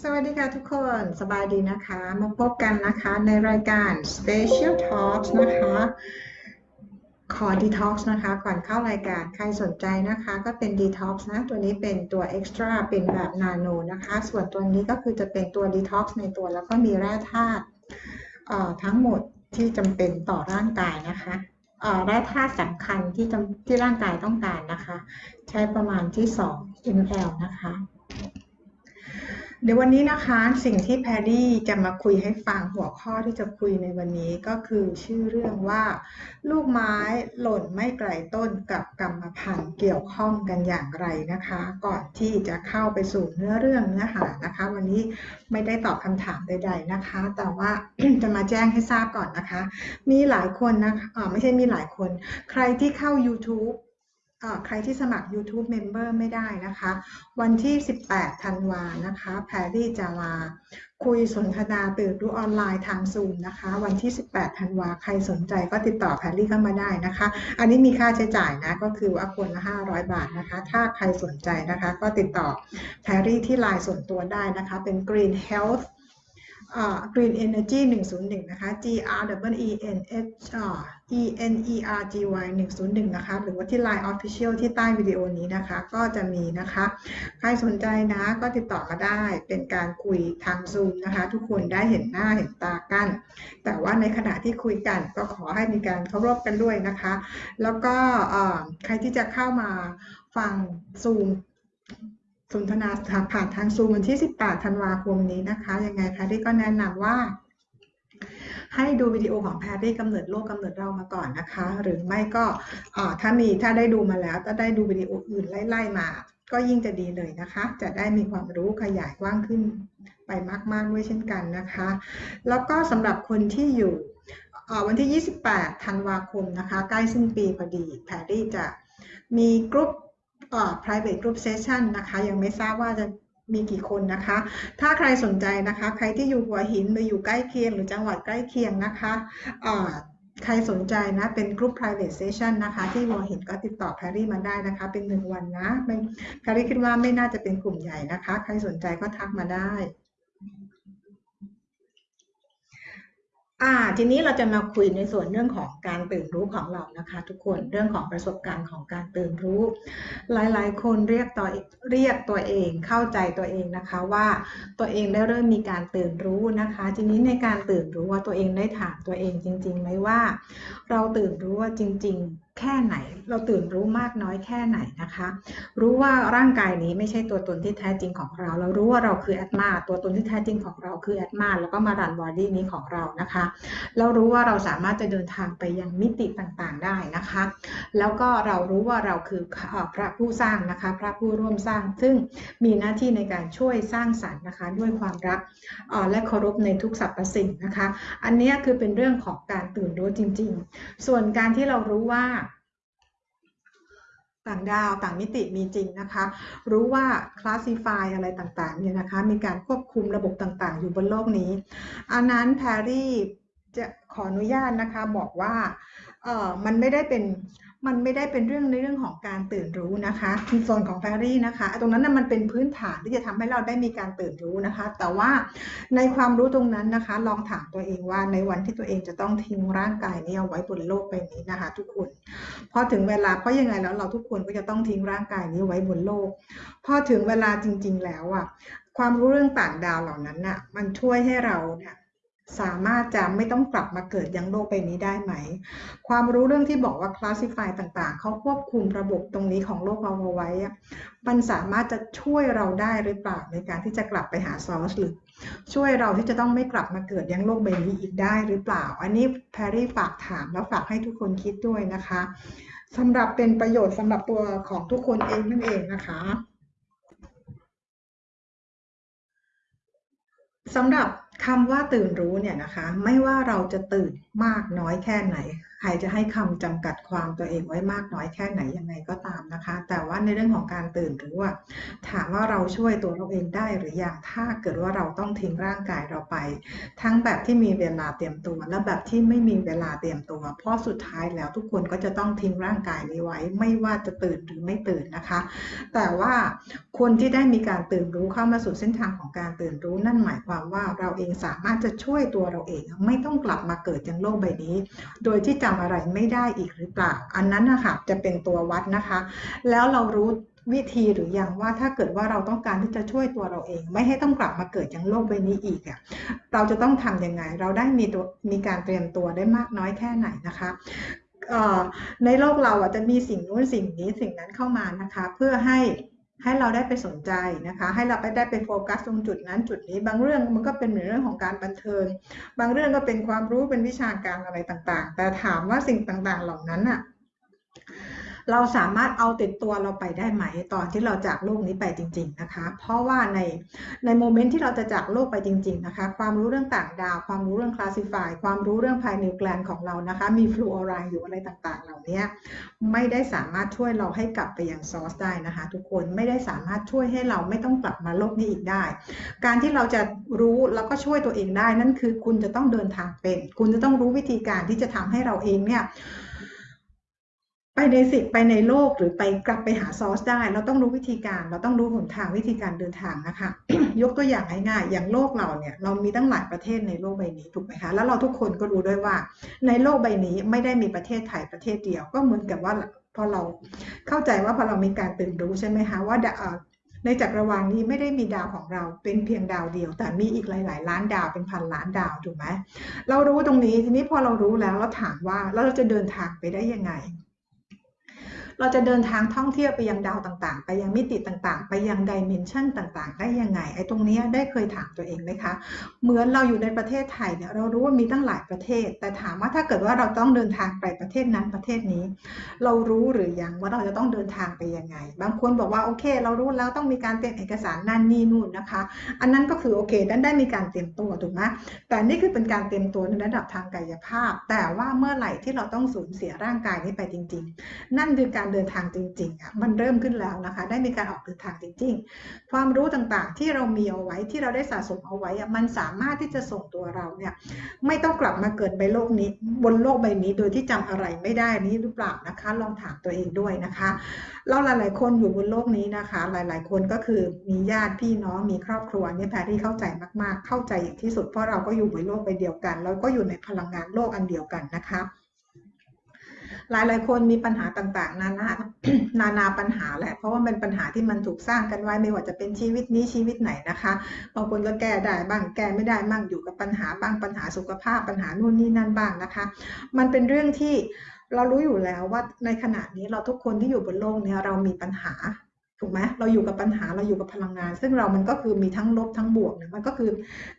สวัสดีค่ะทุกคนสบายดีนะคะ มาพบกันนะคะในรายการ Special Talks นะคะขอ Detox นะคะ ก่อนเข้ารายการใครสนใจนะคะก็เป็น Detox นะ ตัวนี้เป็นตัว Extra เป็นแบบนาโนนะคะ ส่วนตัวนี้ก็คือจะเป็นตัว Detox ในตัวแล้วก็มีแร่ธาตุทั้งหมดที่จำเป็นต่อร่างกายนะคะ ได้ธาตุสำคัญที่ที่ร่างกายต้องการนะคะ ใช้ประมาณที่ 2 ml นะคะ เดี๋ยววันนี้นะคะสิ่งที่แพรรี่จะมาคุยให้ฟังหัวข้อที่จะคุยในวันนี้ก็คือชื่อเรื่องว่า ลูกไม้หล่นไม่ไกลต้นกับกรรมพันธุ์เกี่ยวข้องกันอย่างไรนะคะ ก่อนที่จะเข้าไปสู่เนื้อเรื่องเนื้อหานะคะ วันนี้ไม่ได้ตอบคำถามใด ๆนะคะ แต่ว่าจะมาแจ้งให้ทราบก่อนนะคะ มีหลายคนนะคะไม่ใช่มีหลายคน ใครที่เข้า YouTube ใครที่สมัคร YouTube Member ไม่ได้นะคะ วันที่ 18 ธันวานะคะ แพรรี่จะมาคุยสนทนาตื่นรู้ออนไลน์ทางซูมนะคะ วันที่ 18 ธันวา ใครสนใจก็ติดต่อแพรรี่เข้ามาได้นะคะ อันนี้มีค่าใช้จ่ายนะ ก็คือว่าคนละ 500 บาทนะคะ ถ้าใครสนใจนะคะ ก็ติดต่อแพรรี่ที่ไลน์ส่วนตัวได้นะคะ เป็น Green Health Green Energy 101 นะคะ G R W E N H E N E R G Y 101 นะคะ หรือว่าที่ Line Official ที่ใต้วิดีโอนี้นะคะ ก็จะมีนะคะ ใครสนใจนะก็ติดต่อมาได้ เป็นการคุยทางซูมนะคะ ทุกคนได้เห็นหน้าเห็นตากัน แต่ว่าในขณะที่คุยกันก็ขอให้มีการเคารพกันด้วยนะคะ แล้วก็ใครที่จะเข้ามาฟังซูม สนทนาผ่านทางซูมวันที่ 18 ธันวาคมนี้นะคะ ยังไงแพรรี่ก็แนะนำว่า ให้ดูวิดีโอของแพรรี่กำเนิดโลกกำเนิดเรามาก่อนนะคะ หรือไม่ก็ถ้ามีถ้าได้ดูมาแล้วก็ได้ดูวิดีโออื่นไล่ๆมา ก็ยิ่งจะดีเลยนะคะ จะได้มีความรู้ขยายกว้างขึ้นไปมากๆด้วยเช่นกันนะคะ แล้วก็สำหรับคนที่อยู่วันที่ 28 ธันวาคมนะคะ ใกล้สิ้นปีพอดี แพรรี่จะมีกลุ่ม private group session นะคะ ยังไม่ทราบว่าจะมีกี่คนนะคะ ถ้าใครสนใจนะคะ ใครที่อยู่หัวหินหรืออยู่ใกล้เคียง หรือจังหวัดใกล้เคียงนะคะใครสนใจนะ เป็นกลุ่ม private session นะคะ ที่หัวหินก็ติดต่อแพรรี่มาได้นะคะ เป็นหนึ่งวันนะแพรรี่คิดว่าไม่น่าจะเป็นกลุ่มใหญ่นะคะ ใครสนใจก็ทักมาได้ อ่าทีนี้เราจะมาคุยในส่วนเรื่องของการตื่นรู้ของเรานะคะ ทุกคนเรื่องของประสบการณ์ของการตื่นรู้ หลายๆ คนเรียกตัวเรียกตัวเองเข้าใจตัวเองนะคะว่าตัวเองได้เริ่มมีการตื่นรู้นะคะ ทีนี้ในการตื่นรู้ว่าตัวเองได้ถามตัวเองจริงๆไหมว่า เราตื่นรู้ว่าจริง ๆ แค่ไหน เราตื่นรู้มากน้อยแค่ไหนนะคะ รู้ว่าร่างกายนี้ไม่ใช่ตัวตนที่แท้จริงของเรา เรารู้ว่าเราคือแอดมาตัวตนที่แท้จริงของเราคือแอดมาแล้วก็มารันบอดี้นี้ของเรานะคะ เรารู้ว่าเราสามารถจะเดินทางไปยังมิติต่างๆได้นะคะ แล้วก็เรารู้ว่าเราคือพระผู้สร้างนะคะ พระผู้ร่วมสร้าง ซึ่งมีหน้าที่ในการช่วยสร้างสรรค์นะคะ ด้วยความรักและเคารพในทุกสรรพสิ่งนะคะ อันนี้คือเป็นเรื่องของการตื่นรู้จริง ๆ ส่วนการที่เรารู้ว่า ต่างดาวต่างมิติมีจริงนะคะ รู้ว่าคลาสสิฟายอะไรต่างๆเนี่ยนะคะ มีการควบคุมระบบต่างๆ อยู่บนโลกนี้ อันนั้นแพรรี่จะขออนุญาตนะคะบอกว่าเออมันไม่ได้เป็น มันไม่ได้เป็นเรื่องในเรื่องของการตื่นรู้นะคะในโซนของแฟรี่นะคะ ตรงนั้นนะมันเป็นพื้นฐานที่จะทำให้เราได้มีการตื่นรู้นะคะ แต่ว่าในความรู้ตรงนั้นนะคะ ลองถามตัวเองว่าในวันที่ตัวเองจะต้องทิ้งร่างกายนี้เอาไว้บนโลกใบนี้นะคะ ทุกคนพอถึงเวลาเพราะยังไงแล้วเราทุกคนก็จะต้องทิ้งร่างกายนี้ไว้บนโลก พอถึงเวลาจริง ๆ แล้วอะความรู้เรื่องต่างดาวเหล่านั้นน่ะมันช่วยให้เราเนี่ย สามารถจะไม่ต้องกลับมาเกิดยังโลกใบนี้ได้ไหม ความรู้เรื่องที่บอกว่าคลาสสิฟายต่างๆ เขาควบคุมระบบตรงนี้ของโลกเราเอาไว้ มันสามารถจะช่วยเราได้หรือเปล่าในการที่จะกลับไปหาซอสหรือช่วยเราที่จะต้องไม่กลับมาเกิดยังโลกใบนี้อีกได้หรือเปล่า อันนี้แพรรี่ฝากถามแล้วฝากให้ทุกคนคิดด้วยนะคะสำหรับเป็นประโยชน์สำหรับตัวของทุกคนเองนั่นเองนะคะสำหรับ คำว่าตื่นรู้เนี่ยนะคะ ไม่ว่าเราจะตื่นมากน้อยแค่ไหน ใครจะให้คำจำกัดความตัวเองไว้มากน้อยแค่ไหนยังไงก็ตามนะคะ แต่ว่าในเรื่องของการตื่นรู้ว่า ถามว่าเราช่วยตัวเราเองได้หรือยังถ้าเกิดว่าเราต้องทิ้งร่างกายเราไป ทั้งแบบที่มีเวลาเตรียมตัว และแบบที่ไม่มีเวลาเตรียมตัว เพราะสุดท้ายแล้วทุกคนก็จะต้องทิ้งร่างกายนี้ไว้ ไม่ว่าจะตื่นหรือไม่ตื่นนะคะ แต่ว่าคนที่ได้มีการตื่นรู้เข้ามาสู่เส้นทางของการตื่นรู้นั่นหมายความว่าเราเองสามารถจะช่วยตัวเราเอง ไม่ต้องกลับมาเกิดยังโลกใบนี้ โดยที่จะำอะไรไม่ได้อีกหรือเปล่า อันนั้นนะคะจะเป็นตัววัดนะคะ แล้วเรารู้วิธีหรือยังว่าถ้าเกิดว่าเราต้องการที่จะช่วยตัวเราเอง ไม่ให้ต้องกลับมาเกิดยังโลกใบนี้อีกอะเราจะต้องทํำยังไง เราได้มีตัวมีการเตรียมตัวได้มากน้อยแค่ไหนนะคะในโลกเราอะจะมีสิ่งนู้นสิ่งนี้สิ่งนั้นเข้ามานะคะ เพื่อให้ ให้เราได้ไปสนใจนะคะ ให้เราไปได้ไปโฟกัสตรงจุดนั้นจุดนี้ บางเรื่องมันก็เป็นเหมือนเรื่องของการบันเทิง บางเรื่องก็เป็นความรู้เป็นวิชาการอะไรต่างๆ แต่ถามว่าสิ่งต่างๆ เหล่านั้นอะ เราสามารถเอาติดตัวเราไปได้ไหมตอนที่เราจากโลกนี้ไปจริง ๆนะคะ เพราะว่าในในโมเมนต์ที่เราจะจากโลกไปจริง ๆนะคะ ความรู้เรื่องต่างดาว ความรู้เรื่องคลาสสิฟายความรู้เรื่องภายในแกลนของเรานะคะ มีฟลูออไรด์อยู่อะไรต่างๆ เหล่านี้ไม่ได้สามารถช่วยเราให้กลับไปยังซอสได้นะคะ ทุกคนไม่ได้สามารถช่วยให้เราไม่ต้องกลับมาโลกนี้อีกได้ การที่เราจะรู้แล้วก็ช่วยตัวเองได้นั่นคือคุณจะต้องเดินทางเป็น คุณจะต้องรู้วิธีการที่จะทำให้เราเองเนี่ย ไปในสิไปในโลกหรือไปกลับไปหาซอสได้ เราต้องรู้วิธีการ เราต้องรู้หนทางวิธีการเดินทางนะคะ ยกตัวอย่างง่ายๆอย่างโลกเราเนี่ยเรามีตั้งหลายประเทศในโลกใบนี้ถูกไหมคะแล้วเราทุกคนก็รู้ด้วยว่า ในโลกใบนี้ไม่ได้มีประเทศไทยประเทศเดียว ก็เหมือนกับว่าพอเราเข้าใจว่าพอเรามีการตื่นรู้ใช่ไหมคะว่าในจักรวาลนี้ไม่ได้มีดาวของเราเป็นเพียงดาวเดียว แต่มีอีกหลาย ๆ ล้านดาวเป็นพันล้านดาวถูกไหมเรารู้ตรงนี้ทีนี้พอเรารู้แล้วเราถามว่าแล้วเราจะเดินทางไปได้ยังไง เราจะเดินทางท่องเที่ยวไปยังดาวต่างๆ ไปยังมิติต่างๆ ไปยังดิเมนชันต่างๆ ได้ยังไง ไอ้ตรงนี้ได้เคยถามตัวเองไหมคะ เหมือนเราอยู่ในประเทศไทยเนี่ยเรารู้ว่ามีตั้งหลายประเทศ แต่ถามว่าถ้าเกิดว่าเราต้องเดินทางไปประเทศนั้นประเทศนี้ เรารู้หรือยังว่าเราจะต้องเดินทางไปยังไง บางคนบอกว่าโอเค เรารู้แล้วต้องมีการเตรียมเอกสารนั่นนี่นู่นนะคะ อันนั้นก็คือโอเคนั้นได้มีการเตรียมตัวถูกไหมแต่นี่คือเป็นการเตรียมตัวในระดับทางกายภาพ แต่ว่าเมื่อไหร่ที่เราต้องสูญเสียร่างกายนี้ไปจริง ๆ นั่นคือการเดินทางจริงๆอะมันเริ่มขึ้นแล้วนะคะ ได้มีการออกเดินทางจริง ๆ ความรู้ต่างๆ ที่เรามีเอาไว้ที่เราได้สะสมเอาไว้อะมันสามารถที่จะส่งตัวเราเนี่ยไม่ต้องกลับมาเกิดในโลกนี้ บนโลกใบนี้โดยที่จำอะไรไม่ได้นี้หรือเปล่านะคะ ลองถามตัวเองด้วยนะคะเราหลาย ๆ คนอยู่บนโลกนี้นะคะ หลาย ๆ คนก็คือมีญาติพี่น้องมีครอบครัวเนี่ยแพรที่เข้าใจมากๆ เข้าใจอย่างที่สุดเพราะเราก็อยู่บนโลกใบเดียวกันแล้วก็อยู่ในพลังงานโลกอันเดียวกันนะคะ หลายหลายคนมีปัญหาต่างๆ นานานานาปัญหาแหละ เพราะว่าเป็นปัญหาที่มันถูกสร้างกันไว้ไม่ว่าจะเป็นชีวิตนี้ชีวิตไหนนะคะบางคนก็แก้ได้บ้างแก้ไม่ได้บ้างอยู่กับปัญหาบ้างปัญหาสุขภาพปัญหานู่นนี่นั่นบ้างนะคะ มันเป็นเรื่องที่เรารู้อยู่แล้วว่าในขณะนี้เราทุกคนที่อยู่บนโลกนี้เรามีปัญหา ถูกไหมเราอยู่กับปัญหาเราอยู่กับพลังงาน ซึ่งเรามันก็คือมีทั้งลบทั้งบวกเนี่ยมันก็คือ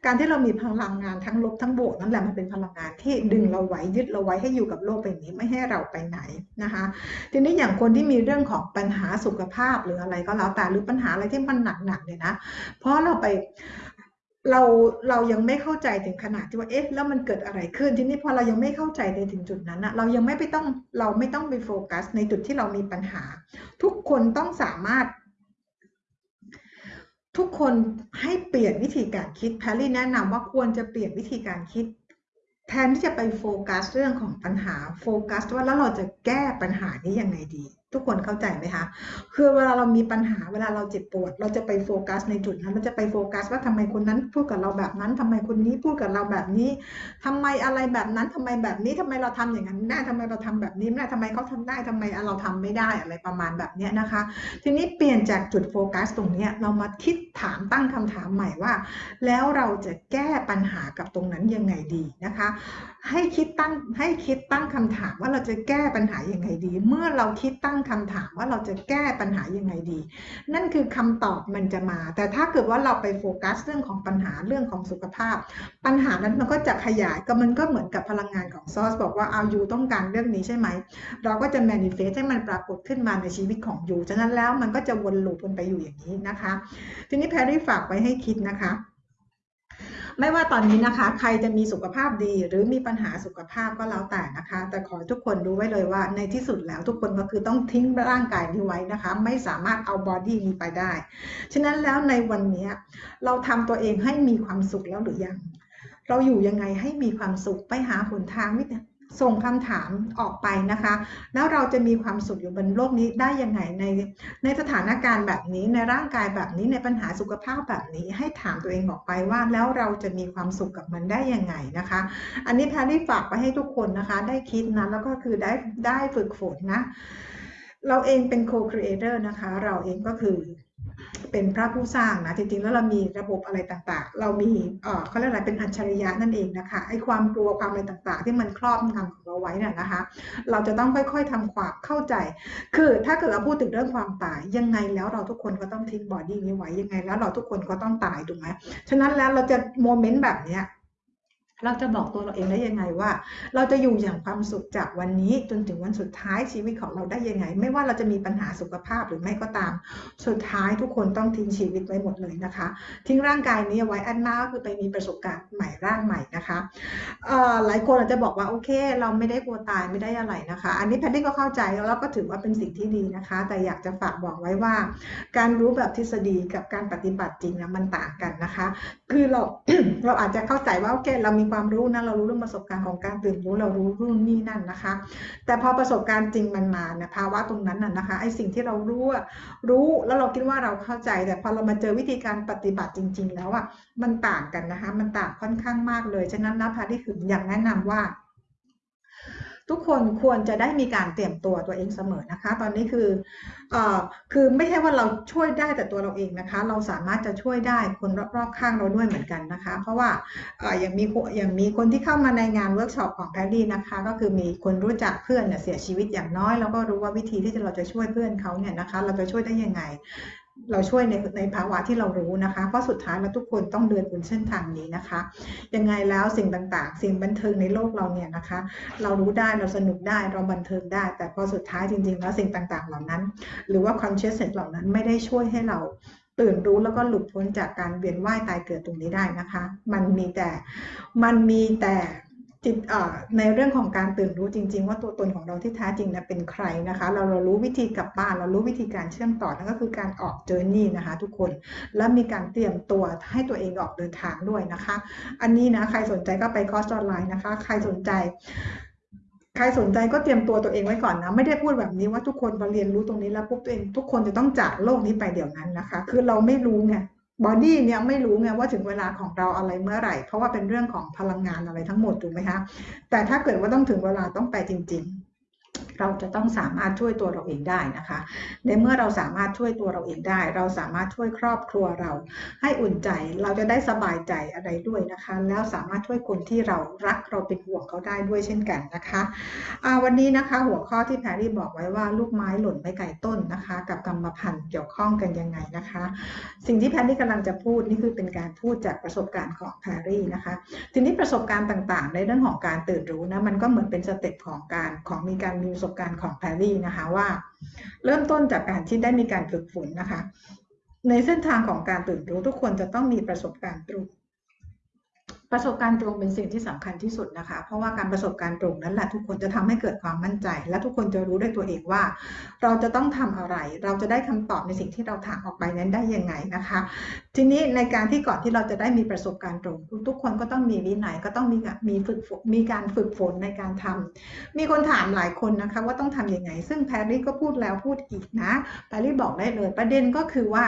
การที่เรามีพลังงานทั้งลบทั้งบวกนั่นแหละมันเป็นพลังงานที่ดึงเราไว้ยึดเราไว้ให้อยู่กับโลกใบนี้ไม่ให้เราไปไหนนะคะ ทีนี้อย่างคนที่มีเรื่องของปัญหาสุขภาพหรืออะไรก็แล้วแต่หรือปัญหาอะไรที่มันหนักๆเนี่ยนะเพราะเราไป เราเรายังไม่เข้าใจถึงขนาดที่ว่าเอ๊ะแล้วมันเกิดอะไรขึ้นทีนี้พอเรายังไม่เข้าใจในถึงจุดนั้นนะเรายังไม่ไปต้องเราไม่ต้องไปโฟกัส ในจุดที่เรามีปัญหา ทุกคนต้องสามารถ ทุกคนให้เปลี่ยนวิธีการคิดแพรรี่แนะนำว่าควรจะเปลี่ยนวิธีการคิด แทนที่จะไปโฟกัสเรื่องของปัญหาโฟกัสว่าแล้วเราจะแก้ปัญหานี้ยังไงดี ทุกคนเข้าใจไหมคะคือเวลาเรามีปัญหาเวลาเราเจ็บปวด เราจะไปโฟกัสในจุดนั้นเราจะไปโฟกัสว่าทำไมคนนั้นพูดกับเราแบบนั้นทำไมคนนี้พูดกับเราแบบนี้ทำไมอะไรแบบนั้นทำไมแบบนี้ทำไมเราทำอย่างนั้นได้ทำไมเราทำแบบนี้ไม่ได้ทำไมเขาทำได้ทำไมเราทำไม่ได้อะไรประมาณแบบนี้นะคะ ทีนี้เปลี่ยนจากจุดโฟกัสตรงนี้เรามาคิดถามตั้งคำถามใหม่ว่า แล้วเราจะแก้ปัญหากับตรงนั้นยังไงดีนะคะให้คิดตั้งให้คิดตั้งคำถามว่าเราจะแก้ปัญหายังไงดี เมื่อเราคิดตั้งคำถามว่าเราจะแก้ปัญหายังไงดี นั่นคือคำตอบมันจะมา แต่ถ้าเกิดว่าเราไปโฟกัสเรื่องของปัญหาเรื่องของสุขภาพ ปัญหานั้นมันก็จะขยายก็มันก็เหมือนกับพลังงานของซอสบอกว่าเอายูต้องการเรื่องนี้ใช่ไหมเราก็จะแมนิเฟสให้มันปรากฏขึ้นมาในชีวิตของยูฉะนั้นแล้วมันก็จะวนลูปกันไปอยู่อย่างนี้นะคะ ทีนี้แพรรี่ฝากไว้ให้คิดนะคะ ไม่ว่าตอนนี้นะคะ ใครจะมีสุขภาพดีหรือมีปัญหาสุขภาพก็แล้วแต่นะคะ แต่ขอทุกคนรู้ไว้เลยว่า ในที่สุดแล้วทุกคนก็คือต้องทิ้งร่างกายนี้ไว้นะคะ ไม่สามารถเอาบอดี้นี้ไปได้ ฉะนั้นแล้วในวันนี้เราทำตัวเองให้มีความสุขแล้วหรือยัง เราอยู่ยังไงให้มีความสุขไปหาหนทางวิธี ส่งคำถามออกไปนะคะ แล้วเราจะมีความสุขอยู่บนโลกนี้ได้ยังไงในในสถานการณ์แบบนี้ในร่างกายแบบนี้ในปัญหาสุขภาพแบบนี้ ให้ถามตัวเองออกไปว่าแล้วเราจะมีความสุขกับมันได้ยังไงนะคะ อันนี้แพรรี่ฝากไปให้ทุกคนนะคะ ได้คิดนะแล้วก็คือได้ได้ฝึกฝนนะ เราเองเป็นโคครีเอเตอร์นะคะ เราเองก็คือ เป็นพระผู้สร้างนะจริงๆแล้วเรามีระบบอะไรต่างๆ เรามีเอ่อเขาเรียกอะไรเป็นอัจฉริยะนั่นเองนะคะไอ้ความกลัวความอะไรต่างๆ ที่มันครอบงำของเราไว้น่ะนะคะ เราจะต้องค่อยๆทำความเข้าใจ คือถ้าเกิดเราพูดถึงเรื่องความตายยังไงแล้วเราทุกคนก็ต้องทิ้ง body นี้ไว้ยังไงแล้วเราทุกคนก็ต้องตายถูกไหมฉะนั้นแล้วเราจะ moment แบบเนี้ย เราจะบอกตัวเราเองได้ยังไงว่า เราจะอยู่อย่างความสุขจากวันนี้จนถึงวันสุดท้ายชีวิตของเราได้ยังไง ไม่ว่าเราจะมีปัญหาสุขภาพหรือไม่ก็ตาม สุดท้ายทุกคนต้องทิ้งชีวิตไว้หมดเลยนะคะ ทิ้งร่างกายนี้ไว้อันหน้าก็คือไปมีประสบการณ์ใหม่ร่างใหม่นะคะหลายคนอาจจะบอกว่าโอเค เราไม่ได้กลัวตายไม่ได้อะไรนะคะ อันนี้แพทตี้ก็เข้าใจแล้วก็ถือว่าเป็นสิ่งที่ดีนะคะ แต่อยากจะฝากบอกไว้ว่า การรู้แบบทฤษฎีกับการปฏิบัติจริงนะมันต่างกันนะคะ คือเราเราอาจจะเข้าใจว่าโอเคเรามีความรู้นะเรารู้เรื่องประสบการณ์ของการตื่นรู้เรารู้รุ่นนี่นั่นนะคะ แต่พอประสบการณ์จริงมันมาเนี่ยภาวะตรงนั้นน่ะนะคะไอสิ่งที่เรารู้รู้แล้วเราคิดว่าเราเข้าใจ แต่พอเรามาเจอวิธีการปฏิบัติจริง ๆ แล้วอะมันต่างกันนะคะ มันต่างค่อนข้างมากเลย ฉะนั้นนะแพรรี่ถึงอยากแนะนำว่า ทุกคนควรจะได้มีการเตรียมตัวตัวเองเสมอนะคะ ตอนนี้คือเออคือไม่ใช่ว่าเราช่วยได้แต่ตัวเราเองนะคะ เราสามารถจะช่วยได้คนรอบๆข้างเราด้วยเหมือนกันนะคะ เพราะว่าเอออย่างมีอย่างมีคนที่เข้ามาในงานเวิร์กช็อปของแพรรี่นะคะ ก็คือมีคนรู้จักเพื่อนเนี่ยเสียชีวิตอย่างน้อย แล้วก็รู้ว่าวิธีที่เราจะช่วยเพื่อนเขาเนี่ยนะคะ เราจะช่วยได้ยังไง เราช่วยในในภาวะที่เรารู้นะคะ เพราะสุดท้ายเราทุกคนต้องเดินบนเส้นทางนี้นะคะ ยังไงแล้วสิ่งต่างๆ สิ่งบันเทิงในโลกเราเนี่ยนะคะ เรารู้ได้เราสนุกได้เราบันเทิงได้ แต่พอสุดท้ายจริง ๆ แล้วสิ่งต่างๆ เหล่านั้น หรือว่าความเชื่อเสร็จเหล่านั้นไม่ได้ช่วยให้เราตื่นรู้แล้วก็หลุดพ้นจากการเวียนว่ายตายเกิดตรงนี้ได้นะคะ มันมีแต่มันมีแต่ จิตในเรื่องของการตื่นรู้จริง ๆ ว่าตัวตนของเราที่แท้จริงนะเป็นใครนะคะ เราเรารู้วิธีกลับบ้าน เรารู้วิธีการเชื่อมต่อนั่นก็คือการออก journey นะคะทุกคนและมีการเตรียมตัวให้ตัวเองออกเดินทางด้วยนะคะ อันนี้นะใครสนใจก็ไปคอร์สออนไลน์นะคะ ใครสนใจใครสนใจก็เตรียมตัวตัวเองไว้ก่อนนะ ไม่ได้พูดแบบนี้ว่าทุกคนมาเรียนรู้ตรงนี้แล้วปุ๊บตัวเอง ทุกคนจะต้องจากโลกนี้ไปเดี๋ยวนั้นนะคะ คือเราไม่รู้ไง body เนี่ยไม่รู้ไงว่าถึงเวลาของเราอะไรเมื่อไหร่ เพราะว่าเป็นเรื่องของพลังงานอะไรทั้งหมดถูกไหมคะแต่ถ้าเกิดว่าต้องถึงเวลาต้องไปจริง ๆ เราจะต้องสามารถช่วยตัวเราเองได้นะคะ ในเมื่อเราสามารถช่วยตัวเราเองได้ เราสามารถช่วยครอบครัวเรา ให้อุ่นใจเราจะได้สบายใจอะไรด้วยนะคะ แล้วสามารถช่วยคนที่เรารักเราเป็นห่วงเขาได้ด้วยเช่นกันนะคะวันนี้นะคะหัวข้อที่แพรรี่บอกไว้ว่าลูกไม้หล่นไม่ไกลต้นนะคะ กับกรรมพันธุ์เกี่ยวข้องกันยังไงนะคะ สิ่งที่แพรรี่กำลังจะพูดนี่คือเป็นการพูดจากประสบการณ์ของแพรรี่นะคะทีนี้ประสบการณ์ต่างๆ ในเรื่องของการตื่นรู้นะมันก็เหมือนเป็นสเต็ปของการของมีการมีประสบการณ์ของแพรรี่นะคะว่า เริ่มต้นจากการที่ได้มีการฝึกฝนนะคะ ในเส้นทางของการตื่นรู้ทุกคนจะต้องมีประสบการณ์ตรง ประสบการณ์ตรงเป็นสิ่งที่สำคัญที่สุดนะคะ เพราะว่าการประสบการณ์ตรงนั้นแหละทุกคนจะทำให้เกิดความมั่นใจ และทุกคนจะรู้ด้วยตัวเองว่า เราจะต้องทำอะไร เราจะได้คำตอบในสิ่งที่เราถามออกไปนั้นได้ยังไงนะคะ ทีนี้ในการที่ก่อนที่เราจะได้มีประสบการณ์ตรง ทุกคนก็ต้องมีวินัยก็ต้องมีมีฝึกมีการฝึกฝนในการทำมีคนถามหลายคนนะคะว่าต้องทํำยังไง ซึ่งแพรรี่ก็พูดแล้วพูดอีกนะแพรรี่บอกได้เลย ประเด็นก็คือว่า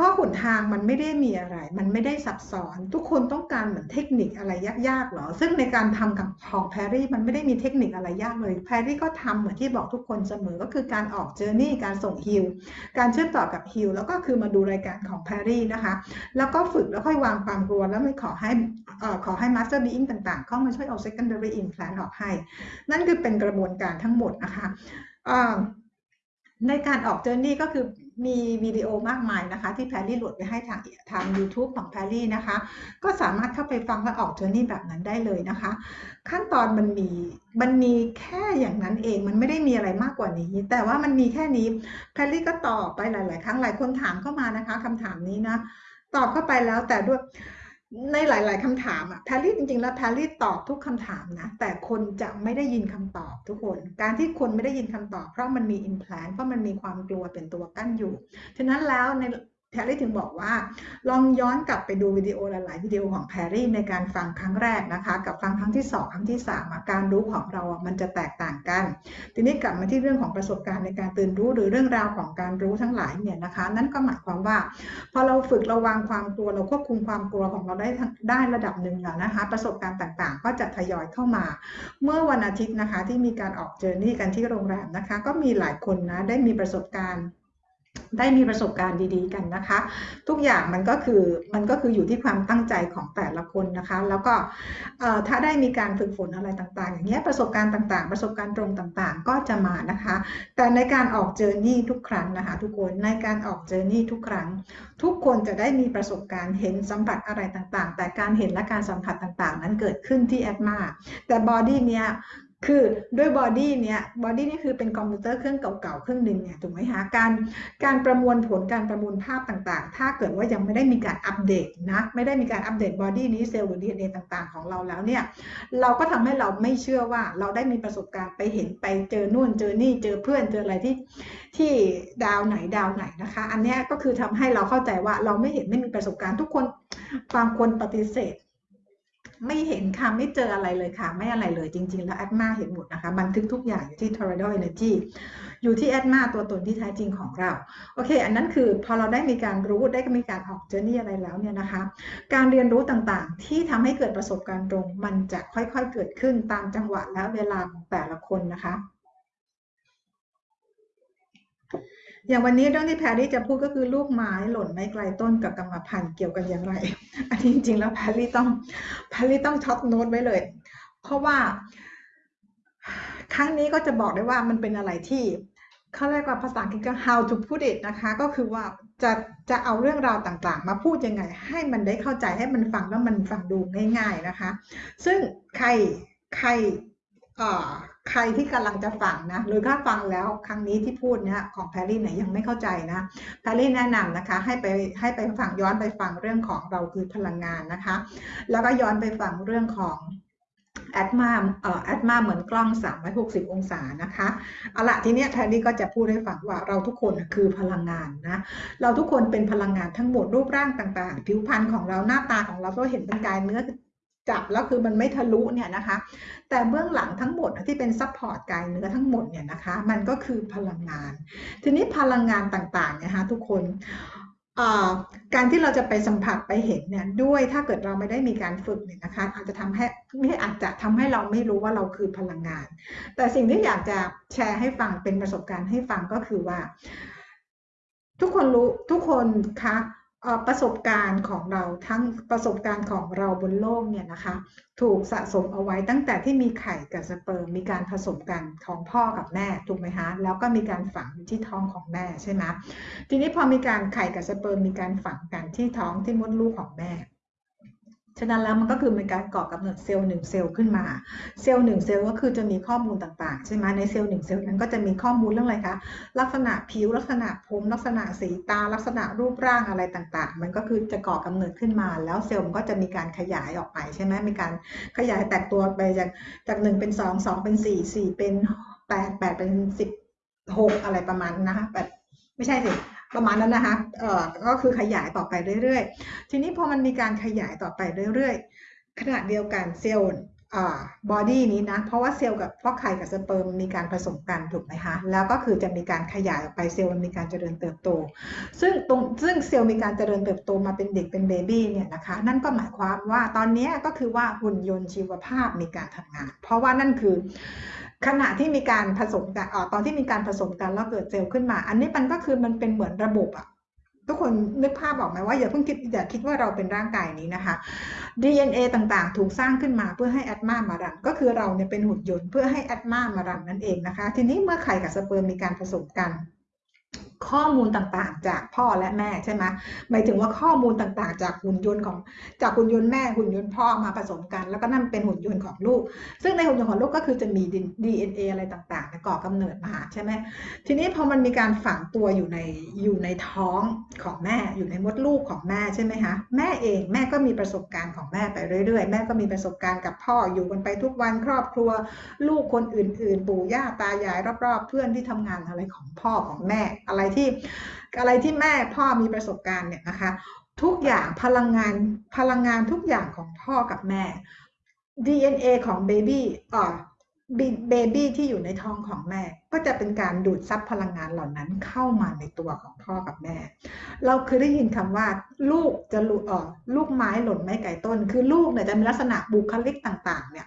ราะหนทางมันไม่ได้มีอะไร มันไม่ได้ซับซ้อน ทุกคนต้องการเหมือนเทคนิคอะไรยากๆหรอ ซึ่งในการทำกับของแพรรี่มันไม่ได้มีเทคนิคอะไรยากเลย แพรรี่ก็ทำเหมือนที่บอกทุกคนเสมอ ก็คือการออกเจอร์นี่การส่งฮิล การเชื่อมต่อกับ heal แล้วก็คือมาดูรายการของแพรรี่นะคะ แล้วก็ฝึกแล้วค่อยวางความกลัว แล้วไม่ขอให้ขอให้ master being ต่างๆเข้ามาช่วยเอา secondary implant ออกให้ นั่นคือเป็นกระบวนการทั้งหมดนะคะในการออก journey ก็คือมีวิดีโอมากมายนะคะ ที่แพรรี่โหลดไปให้ทางทาง YouTube ของแพรรี่นะคะ ก็สามารถเข้าไปฟังและออก journey แบบนั้นได้เลยนะคะ ขั้นตอนมันมีมันมีแค่อย่างนั้นเองมันไม่ได้มีอะไรมากกว่านี้ แต่ว่ามันมีแค่นี้แพรรี่ก็ตอบไปหลาย ๆ ครั้งหลายคนถามเข้ามานะคะคำถามนี้นะตอบเข้าไปแล้วแต่ด้วย ในหลาย ๆคำถามอะแพรรี่จริง ๆ แล้วแพรรี่ตอบทุกคำถามนะ แต่คนจะไม่ได้ยินคำตอบทุกคน การที่คนไม่ได้ยินคำตอบ เพราะมันมี implant เพราะมันมีความกลัวเป็นตัวกั้นอยู่ ฉะนั้นแล้วใน แพรรี่ถึงบอกว่า ลองย้อนกลับไปดูวิดีโอหลาย ๆ วิดีโอของแพรรี่ในการฟังครั้งแรกนะคะ กับฟังครั้งที่ 2 ครั้งที่3การรู้ของเรามันจะแตกต่างกัน ทีนี้กลับมาที่เรื่องของประสบการณ์ในการตื่นรู้หรือเรื่องราวของการรู้ทั้งหลายเนี่ยนะคะ นั่นก็หมายความว่า พอเราฝึกระวังความกลัวเราควบคุมความกลัวของเราได้ได้ระดับหนึ่งแล้วนะคะ ประสบการณ์ต่าง ๆ ก็จะทยอยเข้ามา เมื่อวันอาทิตย์นะคะที่มีการออกเจอร์นี่กันที่โรงแรมนะคะ ก็มีหลายคนนะได้มีประสบการณ์ ได้มีประสบการณ์ดีๆกันนะคะ ทุกอย่างมันก็คือมันก็คืออยู่ที่ความตั้งใจของแต่ละคนนะคะ แล้วก็ถ้าได้มีการฝึกฝนอะไรต่างๆ อย่างเงี้ยประสบการณ์ต่างๆ ประสบการณ์ตรงต่างๆ ก็จะมานะคะ แต่ในการออก journey ทุกครั้งนะคะทุกคนในการออก journey ทุกครั้ง ทุกคนจะได้มีประสบการณ์เห็นสัมผัสอะไรต่างๆ แต่การเห็นและการสัมผัสต่างๆ นั้นเกิดขึ้นที่ Atma แต่ body เนี้ย คือด้วย body เนี้ย body นี่คือเป็นคอมพิวเตอร์เครื่องเก่าๆเครื่องหนึ่งเนี่ยถูกไหมคะการการประมวลผลการประมวลภาพต่างๆ ถ้าเกิดว่ายังไม่ได้มีการอัปเดตนะไม่ได้มีการอัปเดต body นี้เซลล์หรือ DNA ต่างๆ ของเราแล้วเนี่ยเราก็ทำให้เราไม่เชื่อว่าเราได้มีประสบการณ์ไปเห็นไปเจอนู่นเจอนี่เจอเพื่อนเจออะไรที่ที่ดาวไหนดาวไหนนะคะ อันนี้ก็คือทำให้เราเข้าใจว่าเราไม่เห็นไม่มีประสบการณ์ทุกคนบางคนปฏิเสธ ไม่เห็นค่ะ ไม่เจออะไรเลยค่ะ ไม่อะไรเลยจริง ๆ แล้ว Atma เห็นหมดนะคะ บันทึกทุกอย่างอยู่ที่ Tornado Energy อยู่ที่ Atma ตัวตนที่แท้จริงของเรา โอเค อันนั้นคือพอเราได้มีการรู้ได้มีการออก journey อะไรแล้วเนี่ยนะคะ การเรียนรู้ต่างๆ ที่ทำให้เกิดประสบการณ์ตรง มันจะค่อยๆเกิดขึ้นตามจังหวะและเวลาของแต่ละคนนะคะ อย่างวันนี้เรื่องที่แพรรี่จะพูดก็คือลูกไม้หล่นไม่ไกลต้นกับกรรมพันธุ์เกี่ยวกันอย่างไร อันนี้จริง ๆ แล้วแพรรี่ต้องแพรรี่ต้องช็อตโน้ตไว้เลย เพราะว่า ครั้งนี้ก็จะบอกได้ว่ามันเป็นอะไรที่เขาเรียกว่าภาษาอังกฤษก็ how to put it นะคะ ก็คือว่าจะจะเอาเรื่องราวต่างๆ มาพูดยังไง ให้มันได้เข้าใจให้มันฟังแล้วมันฟังดูง่าย ๆนะคะ ซึ่งใครใคร ใครที่กำลังจะฟังนะหรือถ้าฟังแล้วครั้งนี้ที่พูดเนี่ยของแพรรี่เนี่ยยังไม่เข้าใจนะแพรรี่แนะนำนะคะให้ไปให้ไปฟังย้อนไปฟังเรื่องของเราคือพลังงานนะคะ แล้วก็ย้อนไปฟังเรื่องของแอดมาเอ่อแอดมาเหมือนกล้อง 360 องศานะคะเอาละทีเนี้ยแพรรี่ก็จะพูดให้ฟังว่าเราทุกคนคือพลังงานนะ เราทุกคนเป็นพลังงานทั้งหมดรูปร่างต่าง ๆ ผิวพรรณของเราหน้าตาของเราก็เห็นเป็นกายเนื้อ จับแล้วคือมันไม่ทะลุเนี่ยนะคะ แต่เบื้องหลังทั้งหมดที่เป็น support กายเนื้อทั้งหมดเนี่ยนะคะ มันก็คือพลังงาน ทีนี้พลังงานต่างๆนะคะทุกคนการที่เราจะไปสัมผัสไปเห็นเนี่ยด้วยถ้าเกิดเราไม่ได้มีการฝึกเนี่ยนะคะ อาจจะทำให้ไม่อาจจะทำให้เราไม่รู้ว่าเราคือพลังงาน แต่สิ่งที่อยากจะแชร์ให้ฟังเป็นประสบการณ์ให้ฟังก็คือว่า ทุกคนรู้ทุกคนคะ ประสบการณ์ของเราทั้งประสบการณ์ของเราบนโลกเนี่ยนะคะถูกสะสมเอาไว้ตั้งแต่ที่มีไข่กับสเปิร์มมีการผสมกันของพ่อกับแม่ถูกไหมคะแล้วก็มีการฝังที่ท้องของแม่ใช่ไหมทีนี้พอมีการไข่กับสเปิร์มมีการฝังกันที่ท้องที่มดลูกของแม่ ฉะนั้นแล้วมันก็คือเป็นการก่อกำเนิดเซลล์หนึ่งเซลล์ขึ้นมา เซลล์หนึ่งเซลล์ก็คือจะมีข้อมูลต่างๆ ใช่ไหมในเซลล์หนึ่งเซลล์นั้นก็จะมีข้อมูลเรื่องอะไรคะ ลักษณะผิว ลักษณะผม ลักษณะสีตา ลักษณะรูปร่างอะไรต่างๆ มันก็คือจะก่อกำเนิดขึ้นมา แล้วเซลล์มันก็จะมีการขยายออกไปใช่ไหมมีการขยายแตกตัวไปจากจากหนึ่งเป็นสองสองเป็นสี่สี่เป็นแปดแปดเป็นสิบหกอะไรประมาณนะคะแบบไม่ใช่สิ ประมาณนั้นนะคะเอ่อก็คือขยายต่อไปเรื่อยๆ ทีนี้พอมันมีการขยายต่อไปเรื่อยๆ ขณะเดียวกันเซลล์ body นี้นะ เพราะว่าเซลล์กับฟองไข่กับสเปิร์มมีการผสมกันถูกไหมคะแล้วก็คือจะมีการขยายออกไปเซลล์มันมีการเจริญเติบโต ซึ่งตรงซึ่งเซลล์มีการเจริญเติบโตมาเป็นเด็กเป็น baby เนี่ยนะคะนั่นก็หมายความว่าตอนนี้ก็คือว่าหุ่นยนต์ชีวภาพมีการทำงาน เพราะว่านั่นคือ ขณะที่มีการผสมกันออตอนที่มีการผสมกันแล้วเกิดเซลล์ขึ้นมา อันนี้มันก็คือมันเป็นเหมือนระบบอะทุกคนนึกภาพออกไหมว่าอย่าเพิ่งคิดอย่าคิดว่าเราเป็นร่างกายนี้นะคะ DNA ต่างๆ ถูกสร้างขึ้นมาเพื่อให้แอดมามารัน ก็คือเราเนี่ยเป็นหุ่นยนต์เพื่อให้แอดมามารันนั่นเองนะคะ ทีนี้เมื่อไข่กับสเปิร์มมีการผสมกัน ข้อมูลต่างๆ จากพ่อและแม่ใช่ไหมหมายถึงว่าข้อมูลต่างๆ จากหุ่นยนต์ของจากหุ่นยนต์แม่หุ่นยนต์พ่อมาผสมกัน แล้วก็นั่นเป็นหุ่นยนต์ของลูก ซึ่งในหุ่นยนต์ของลูกก็คือจะมี DNA อะไรต่างๆก่อกำเนิดมาใช่ไหมทีนี้พอมันมีการฝังตัวอยู่ในอยู่ในท้องของแม่อยู่ในมดลูกของแม่ใช่ไหมคะแม่เองแม่ก็มีประสบการณ์ของแม่ไปเรื่อยๆ แม่ก็มีประสบการณ์กับพ่ออยู่กันไปทุกวันครอบครัว ลูกคนอื่น ๆ ปู่ย่าตายายรอบๆ เพื่อนที่ทำงานอะไรของพ่อของแม่อะไรที่อะไรที่แม่พ่อมีประสบการณ์เนี่ยนะคะทุกอย่างพลังงานพลังงานทุกอย่างของพ่อกับแม่ DNA ของเบบี้อ่า baby ที่อยู่ในท้องของแม่ ก็จะเป็นการดูดซับพลังงานเหล่านั้นเข้ามาในตัวของพ่อกับแม่ เราเคยได้ยินคำว่า ลูกจะลุเออลูกไม้หล่นไม่ไกลต้น คือลูกเนี่ยจะมีลักษณะบุคลิกต่างๆ เนี่ย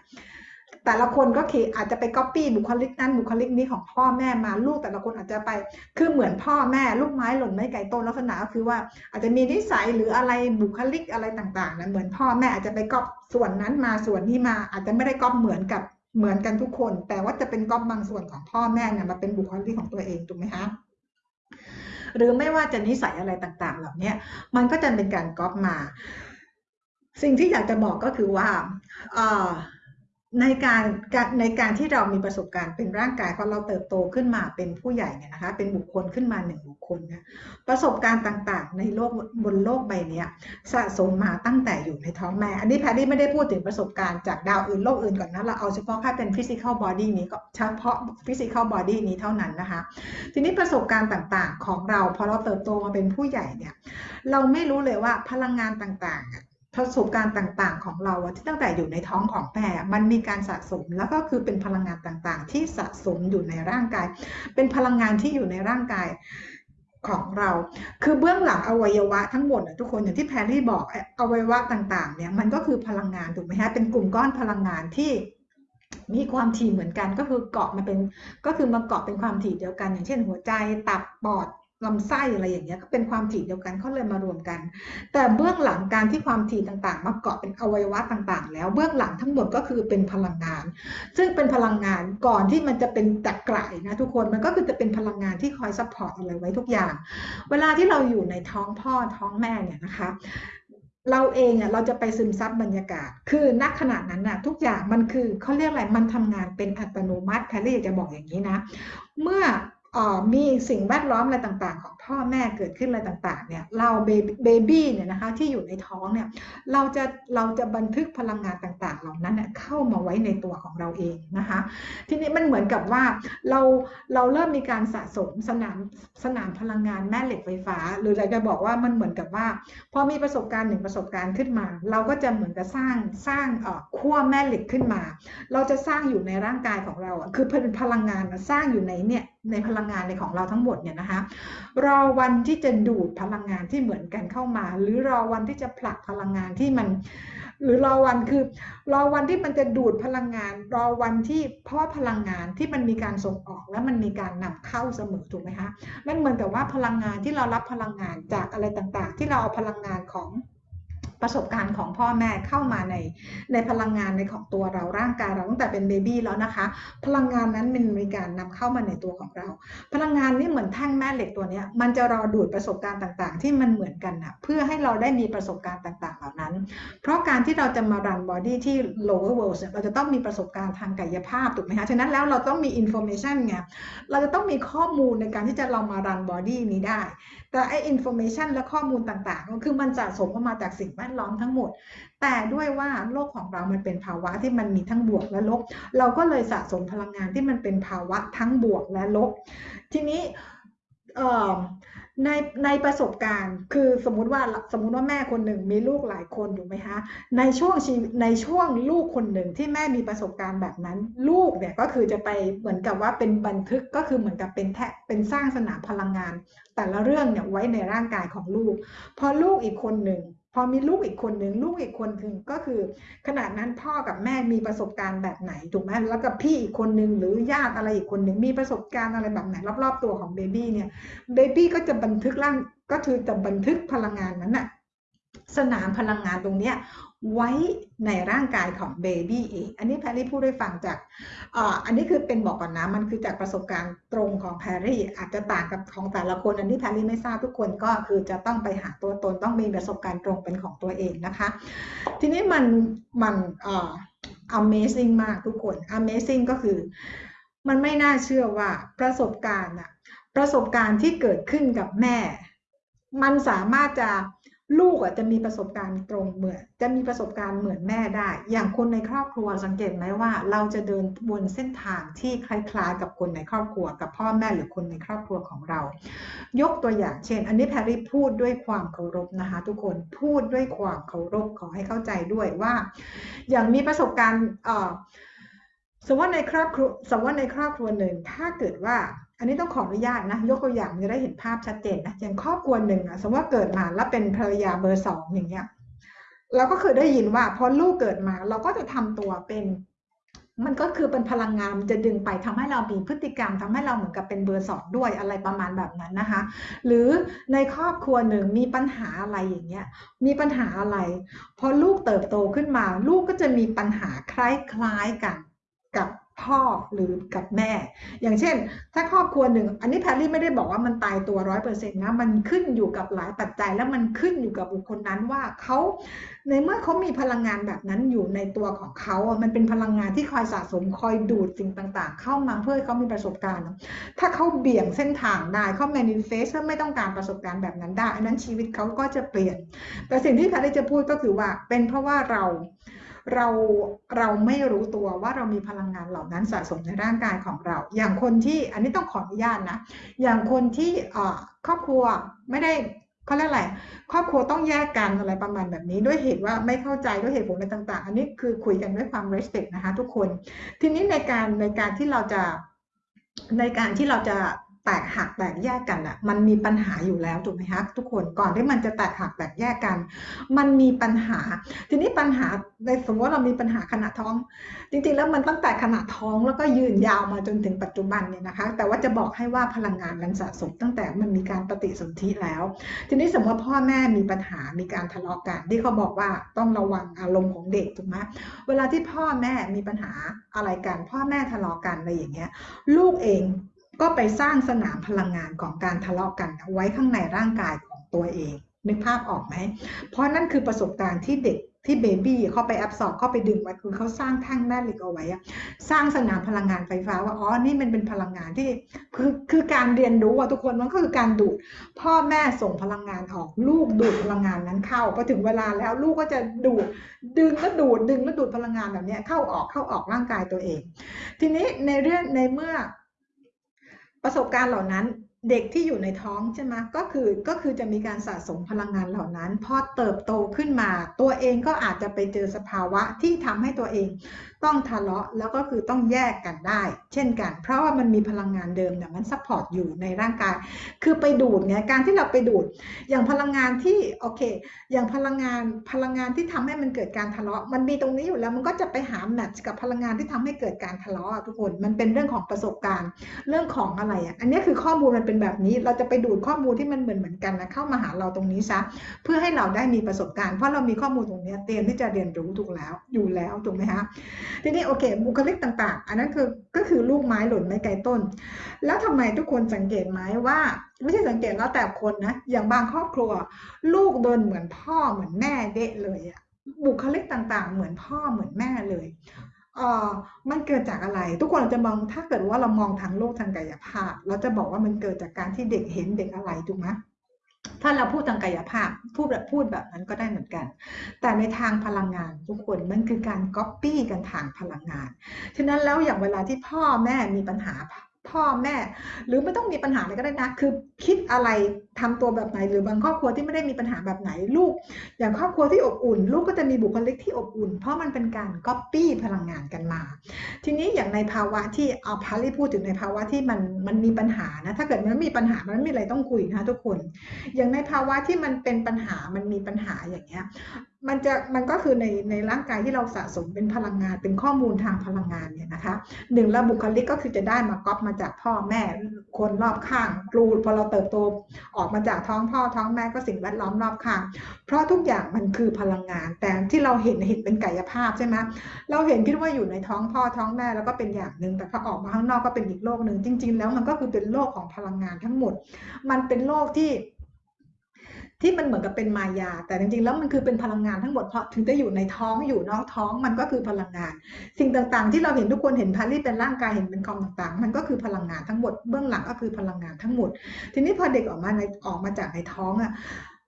แต่ละคนก็คืออาจจะไปก๊อปปี้บุคลิกนั้นบุคลิกนี้ของพ่อแม่มาลูกแต่ละคนอาจจะไป คือเหมือนพ่อแม่ลูกไม้หล่นไม่ไกลต้นลักษณะก็คือว่า อาจจะมีนิสัยหรืออะไรบุคลิกอะไรต่างๆนะเหมือนพ่อแม่อาจจะไปก๊อปส่วนนั้นมาส่วนนี้มาอาจจะไม่ได้ก๊อปเหมือนกับเหมือนกันทุกคน แต่ว่าจะเป็นก๊อปบางส่วนของพ่อแม่เนี่ยมาเป็นบุคลิกของตัวเองถูกไหมคะหรือไม่ว่าจะนิสัยอะไรต่างๆ เหล่านี้มันก็จะเป็นการก๊อปมา สิ่งที่อยากจะบอกก็คือว่า ในการในการที่เรามีประสบการณ์เป็นร่างกายพอเราเติบโตขึ้นมาเป็นผู้ใหญ่เนี่ยนะคะ เป็นบุคคลขึ้นมาหนึ่งบุคคลนะประสบการณ์ต่างๆ ในโลกบนโลกใบนี้สะสมมาตั้งแต่อยู่ในท้องแม่ อันนี้แพรรี่ไม่ได้พูดถึงประสบการณ์จากดาวอื่นโลกอื่นก่อนนะเราเอาเฉพาะแค่เป็น physical body นี้ก็เฉพาะ physical body นี้เท่านั้นนะคะ ทีนี้ประสบการณ์ต่างๆ ของเราพอเราเติบโตมาเป็นผู้ใหญ่เนี่ยเราไม่รู้เลยว่าพลังงานต่างๆ ประสบการณ์ต่างๆ ของเราที่ตั้งแต่อยู่ในท้องของแม่มันมีการสะสมแล้วก็คือเป็นพลังงานต่างๆ ที่สะสมอยู่ในร่างกาย เป็นพลังงานที่อยู่ในร่างกายของเรา คือเบื้องหลังอวัยวะทั้งหมดทุกคนอย่างที่แพรรี่บอกอวัยวะต่างๆเนี่ยมันก็คือพลังงานถูกไหมฮะเป็นกลุ่มก้อนพลังงานที่มีความถี่เหมือนกันก็คือเกาะมาเป็นก็คือมาเกาะเป็นความถี่เดียวกัน อย่างเช่นหัวใจตับปอด ลำไส้อะไรอย่างเงี้ยก็เป็นความถี่เดียวกันเขาเลยมารวมกัน แต่เบื้องหลังการที่ความถี่ต่างๆ มาเกาะเป็นอวัยวะต่างๆ แล้วเบื้องหลังทั้งหมดก็คือเป็นพลังงาน ซึ่งเป็นพลังงานก่อนที่มันจะเป็นตะกร่นะทุกคนมันก็คือจะเป็นพลังงานที่คอย support อะไรไว้ทุกอย่าง เวลาที่เราอยู่ในท้องพ่อท้องแม่เนี่ยนะคะเราเองอะเราจะไปซึมซับบรรยากาศ คือณขณะนั้นน่ะทุกอย่างมันคือเขาเรียกอะไรมันทำงานเป็นอัตโนมัติแพรรี่จะบอกอย่างนี้นะ เมื่อ มีสิ่งแวดล้อมอะไรต่าง ๆ ของพ่อแม่เกิดขึ้นอะไรต่างๆเนี่ยเรา baby เนี่ยนะคะที่อยู่ในท้องเนี่ยเราจะเราจะบันทึกพลังงานต่างๆ เหล่านั้นเข้ามาไว้ในตัวของเราเองนะคะทีนี้มันเหมือนกับว่าเราเราเริ่มมีการสะสมสนามสนามพลังงานแม่เหล็กไฟฟ้า หรือเราจะบอกว่ามันเหมือนกับว่า พอมีประสบการณ์หนึ่งประสบการณ์ขึ้นมา เราก็จะเหมือนกับสร้างสร้างขั้วแม่เหล็กขึ้นมา เราจะสร้างอยู่ในร่างกายของเราคือเป็นพลังงานสร้างอยู่ในเนี่ยในพลังงานในของเราทั้งหมดเนี่ยนะคะเราอวันที่จะดูดพลังงานที่เหมือนกันเข้ามา หรือรอวันที่จะผลักพลังงานที่มัน หรือรอวันคือ รอวันที่มันจะดูดพลังงาน รอวันที่พ่อพลังงานที่มันมีการส่งออกและมันมีการนำเข้าเสมอถูกไหมคะนั่นเหมือนกับว่าพลังงานที่เรารับพลังงานจากอะไรต่างๆ ที่เราเอาพลังงานของ ประสบการณ์ของพ่อแม่เข้ามาในในพลังงานในของตัวเราร่างกายเราตั้งแต่เป็นเบบี้แล้วนะคะ พลังงานนั้นมันมีการนำเข้ามาในตัวของเรา พลังงานนี้เหมือนแท่งแม่เหล็กตัวนี้มันจะรอดูดประสบการณ์ต่างๆ ที่มันเหมือนกันนะเพื่อให้เราได้มีประสบการณ์ต่างๆ เหล่านั้น เพราะการที่เราจะมา run body ที่ lower world เราจะต้องมีประสบการณ์ทางกายภาพถูกไหมคะฉะนั้นแล้วเราต้องมี information ไงเราจะต้องมีข้อมูลในการที่จะเรามา run body นี้ได้ แต่ไอ้ information และข้อมูลต่างๆก็คือมันสะสมมาจากสิ่งแวดล้อมทั้งหมด แต่ด้วยว่าโลกของเรามันเป็นภาวะที่มันมีทั้งบวกและลบ เราก็เลยสะสมพลังงานที่มันเป็นภาวะทั้งบวกและลบ ทีนี้ ในในประสบการณ์ คือสมมุติว่าสมมุติว่าแม่คนหนึ่งมีลูกหลายคนถูกไหมคะในช่วงชีในช่วงลูกคนหนึ่งที่แม่มีประสบการณ์แบบนั้น ลูกเนี่ยก็คือจะไปเหมือนกับว่าเป็นบันทึกก็คือเหมือนกับเป็นแทเป็นสร้างสนามพลังงาน แต่ละเรื่องเนี่ยไว้ในร่างกายของลูก พอลูกอีกคนหนึ่ง พอมีลูกอีกคนหนึ่งลูกอีกคนหนึ่งก็คือ ขณะนั้นพ่อกับแม่มีประสบการณ์แบบไหนถูกไหมแล้วกับพี่อีกคนหนึ่งหรือญาติอะไรอีกคนหนึ่งมีประสบการณ์อะไรแบบไหน รอบๆตัวของ baby เนี่ย baby ก็จะบันทึกร่างก็คือจะบันทึกพลังงานนั้นน่ะสนามพลังงานตรงเนี้ย ไว้ในร่างกายของ baby เอง อันนี้แพรรี่พูดให้ฟังจากอันนี้คือเป็นบอกก่อนนะ มันคือจากประสบการณ์ตรงของแพรรี่อาจจะต่างกับของแต่ละคน อันนี้แพรรี่ไม่ทราบทุกคนก็คือจะต้องไปหาตัวตนต้องมีประสบการณ์ตรงเป็นของตัวเองนะคะ ทีนี้มันมันเอ่อ amazing มากทุกคน amazing ก็คือ มันไม่น่าเชื่อว่าประสบการณ์อะประสบการณ์ที่เกิดขึ้นกับแม่ มันสามารถจะ ลูกอะจะมีประสบการณ์ตรงเหมือน จะมีประสบการณ์เหมือนแม่ได้ อย่างคนในครอบครัวสังเกตไหมว่า เราจะเดินบนเส้นทางที่คล้ายๆ กับคนในครอบครัว กับพ่อแม่หรือคนในครอบครัวของเรา ยกตัวอย่างเช่น อันนี้แพรรี่พูดด้วยความเคารพนะคะทุกคนพูดด้วยความเคารพขอให้เข้าใจด้วยว่า อย่างมีประสบการณ์สมมติว่าในครอบครัวสมมติว่าในครอบครัวหนึ่งถ้าเกิดว่า อันนี้ต้องขออนุญาตนะ ยกตัวอย่างจะได้เห็นภาพชัดเจนนะอย่างครอบครัวหนึ่งอะสมมติว่าเกิดมาแล้วเป็นภรรยาเบอร์สองอย่างเงี้ยเราก็เคยได้ยินว่าพอลูกเกิดมาเราก็จะทำตัวเป็น มันก็คือเป็นพลังงานจะดึงไปทำให้เรามีพฤติกรรมทำให้เราเหมือนกับเป็นเบอร์สองด้วยอะไรประมาณแบบนั้นนะคะ หรือในครอบครัวหนึ่งมีปัญหาอะไรอย่างเงี้ยมีปัญหาอะไร พอลูกเติบโตขึ้นมา ลูกก็จะมีปัญหาคล้ายๆกันกับ พ่อหรือกับแม่ อย่างเช่น ถ้าครอบครัวหนึ่ง อันนี้แพรรี่ไม่ได้บอกว่ามันตายตัวร้อยเปอร์เซ็นต์นะ มันขึ้นอยู่กับหลายปัจจัย แล้วมันขึ้นอยู่กับบุคคลนั้นว่าเขาในเมื่อเขามีพลังงานแบบนั้นอยู่ในตัวของเขาอะมันเป็นพลังงานที่คอยสะสมคอยดูดสิ่งต่าง ๆ เข้ามาเพื่อให้เขามีประสบการณ์ ถ้าเขาเบี่ยงเส้นทางได้เขา manifest เไม่ต้องการประสบการณ์แบบนั้นได้อันนั้นชีวิตเขาก็จะเปลี่ยน แต่สิ่งที่แพรรี่จะพูดก็คือว่าเป็นเพราะว่าเรา เราเราไม่รู้ตัวว่าเรามีพลังงานเหล่านั้นสะสมในร่างกายของเรา อย่างคนที่อันนี้ต้องขออนุญาตนะ อย่างคนที่ครอบครัวไม่ได้เขาเรียกอะไรครอบครัวต้องแยกกันอะไรประมาณแบบนี้ ด้วยเหตุว่าไม่เข้าใจด้วยเหตุผลอะไรต่าง ๆ อันนี้คือคุยกันด้วยความ respect นะคะทุกคน ทีนี้ในการในการที่เราจะในการที่เราจะ แตกหักแตกแยกกันอะมันมีปัญหาอยู่แล้วถูกไหมคะทุกคนก่อนที่มันจะแตกหักแตกแยกกัน มันมีปัญหา ทีนี้ปัญหาในสมมติว่าเรามีปัญหาขณะท้อง จริงๆ แล้วมันตั้งแต่ขณะท้องแล้วก็ยืนยาวมาจนถึงปัจจุบันเนี่ยนะคะ แต่ว่าจะบอกให้ว่าพลังงานมันสะสมตั้งแต่มันมีการปฏิสนธิแล้ว ทีนี้สมมติพ่อแม่มีปัญหามีการทะเลาะกันที่เขาบอกว่าต้องระวังอารมณ์ของเด็กถูกไหมเวลาที่พ่อแม่มีปัญหาอะไรกัน พ่อแม่ทะเลาะกันอะไรอย่างเงี้ยลูกเอง ก็ไปสร้างสนามพลังงานของการทะเลาะกันไว้ข้างในร่างกายของตัวเอง นึกภาพออกไหม เพราะนั่นคือประสบการณ์ที่เด็กที่เบบี้เข้าไปแอบสอบเข้าไปดึงไว้คือเขาสร้างแท่งแม่เหล็กเอาไว้สร้างสนามพลังงานไฟฟ้าว่าอ๋อนี่มันเป็นพลังงานที่คือคือการเรียนรู้อะทุกคนมันก็คือการดูด พ่อแม่ส่งพลังงานออกลูกดูดพลังงานนั้นเข้าพอถึงเวลาแล้วลูกก็จะดูดดึงแล้วดูดดึงแล้วดูดพลังงานแบบนี้เข้าออกเข้าออกร่างกายตัวเอง ทีนี้ในเรื่องในเมื่อ ประสบการณ์เหล่านั้น เด็กที่อยู่ในท้องใช่ไหมก็คือก็คือจะมีการสะสมพลังงานเหล่านั้น พอเติบโตขึ้นมา ตัวเองก็อาจจะไปเจอสภาวะที่ทำให้ตัวเองต้องทะเลาะแล้วก็คือต้องแยกกันได้ เช่นกัน เพราะว่ามันมีพลังงานเดิมเนี่ยมัน support อยู่ในร่างกาย คือไปดูดไงการที่เราไปดูด อย่างพลังงานที่โอเค อย่างพลังงานพลังงานที่ทำให้มันเกิดการทะเลาะ มันมีตรงนี้อยู่แล้วมันก็จะไปหา match กับพลังงานที่ทำให้เกิดการทะเลาะทุกคนมันเป็นเรื่องของประสบการณ์เรื่องของอะไรอะอันนี้คือข้อมูลมันเป็นแบบนี้ เราจะไปดูดข้อมูลที่มันเหมือนเหมือนกันนะเข้ามาหาเราตรงนี้ซะเพื่อให้เราได้มีประสบการณ์ เพราะเรามีข้อมูลตรงนี้เตรียมที่จะเรียนรู้ถูกแล้วอยู่แล้วถูกไหมคะทีนี้โอเค บุคลิกต่างๆ อันนั้นคือก็คือลูกไม้หล่นไม่ไกลต้น แล้วทำไมทุกคนสังเกตไหมว่าไม่ใช่สังเกตแล้วแต่คนนะอย่างบางครอบครัว ลูกเดินเหมือนพ่อเหมือนแม่เด็เลยอะบุคลิกต่างๆ เหมือนพ่อเหมือนแม่เลย เออมันเกิดจากอะไร ทุกคนจะมองถ้าเกิดว่าเรามองทางโลกทางกายภาพ เราจะบอกว่ามันเกิดจากการที่เด็กเห็นเด็กอะไรถูกไหมถ้าเราพูดทางกายภาพพูดแบบพูดแบบนั้นก็ได้เหมือนกัน แต่ในทางพลังงานทุกคนมันคือการก๊อปปี้กันทางพลังงานฉะนั้นแล้วอย่างเวลาที่พ่อแม่มีปัญหาพ่อแม่ หรือไม่ต้องมีปัญหาอะไรก็ได้นะ คือคิดอะไรทำตัวแบบไหน หรือบางครอบครัวที่ไม่ได้มีปัญหาแบบไหนลูก อย่างครอบครัวที่อบอุ่น ลูกก็จะมีบุคลิกที่อบอุ่น เพราะมันเป็นการก๊อปปี้พลังงานกันมา ทีนี้อย่างในภาวะที่เอาพารีพูดถึงในภาวะที่มันมันมีปัญหานะถ้าเกิดมันมีปัญหามันไม่มีอะไรต้องคุยนะทุกคน อย่างในภาวะที่มันเป็นปัญหามันมีปัญหาอย่างเงี้ยมันจะมันก็คือในในร่างกายที่เราสะสมเป็นพลังงานเป็นข้อมูลทางพลังงานเนี่ยนะคะหนึ่งระบุคลิกก็คือจะได้มาก๊อปมาจากพ่อแม่คนรอบข้างครูพอเราเติบโตออกอกมาจากท้องพ่อท้องแม่ก็สิ่งแวดล้อมรอบข้างเพราะทุกอย่างมันคือพลังงาน แต่ที่เราเห็นเห็นเป็นกายภาพใช่ไหมเราเห็นคิดว่าอยู่ในท้องพ่อท้องแม่แล้วก็เป็นอย่างหนึ่งแต่พอออกมาข้างนอกก็เป็นอีกโลกหนึ่งจริง ๆ แล้วมันก็คือเป็นโลกของพลังงานทั้งหมด มันเป็นโลกที่ ที่มันเหมือนกับเป็นมายา แต่จริงๆแล้วมันคือเป็นพลังงานทั้งหมดเพราะถึงจะอยู่ในท้องอยู่นอกท้องมันก็คือพลังงาน สิ่งต่างๆ ที่เราเห็นทุกคนเห็นพารีเป็นร่างกายเห็นเป็นคอมต่างๆ มันก็คือพลังงานทั้งหมดเบื้องหลังก็คือพลังงานทั้งหมด ทีนี้พอเด็กออกมาในออกมาจากในท้องอะ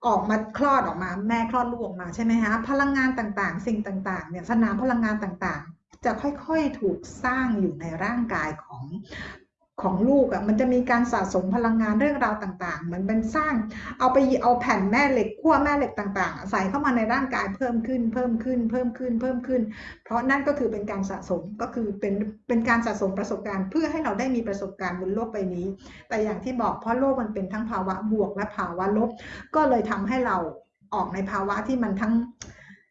ออกมาคลอดออกมาแม่คลอดลูกออกมาใช่ไหมฮะพลังงานต่างๆ สิ่งต่างๆเนี่ยสนามพลังงานต่างๆ จะค่อยๆถูกสร้างอยู่ในร่างกายของ ของลูกอะ่ะมันจะมีการสะสมพลังงานเรื่องราวต่างๆ เหมันเป็นสร้าง เอาไปเอาแผ่นแม่เหล็กขั้วแม่เหล็กต่างๆ ใส่เข้ามาในร่างกายเพิ่มขึ้น เพิ่มขึ้น เพิ่มขึ้น เพิ่มขึ้น เพราะนั่นก็คือเป็นการสะสมก็คือเป็นเป็นการสะสมประสบการณ์ เพื่อให้เราได้มีประสบการณ์บนโลกใบนี้ แต่อย่างที่บอกเพราะโลกมันเป็นทั้งภาวะบวกและภาวะลบ ก็เลยทำให้เราออกในภาวะที่มันทั้ง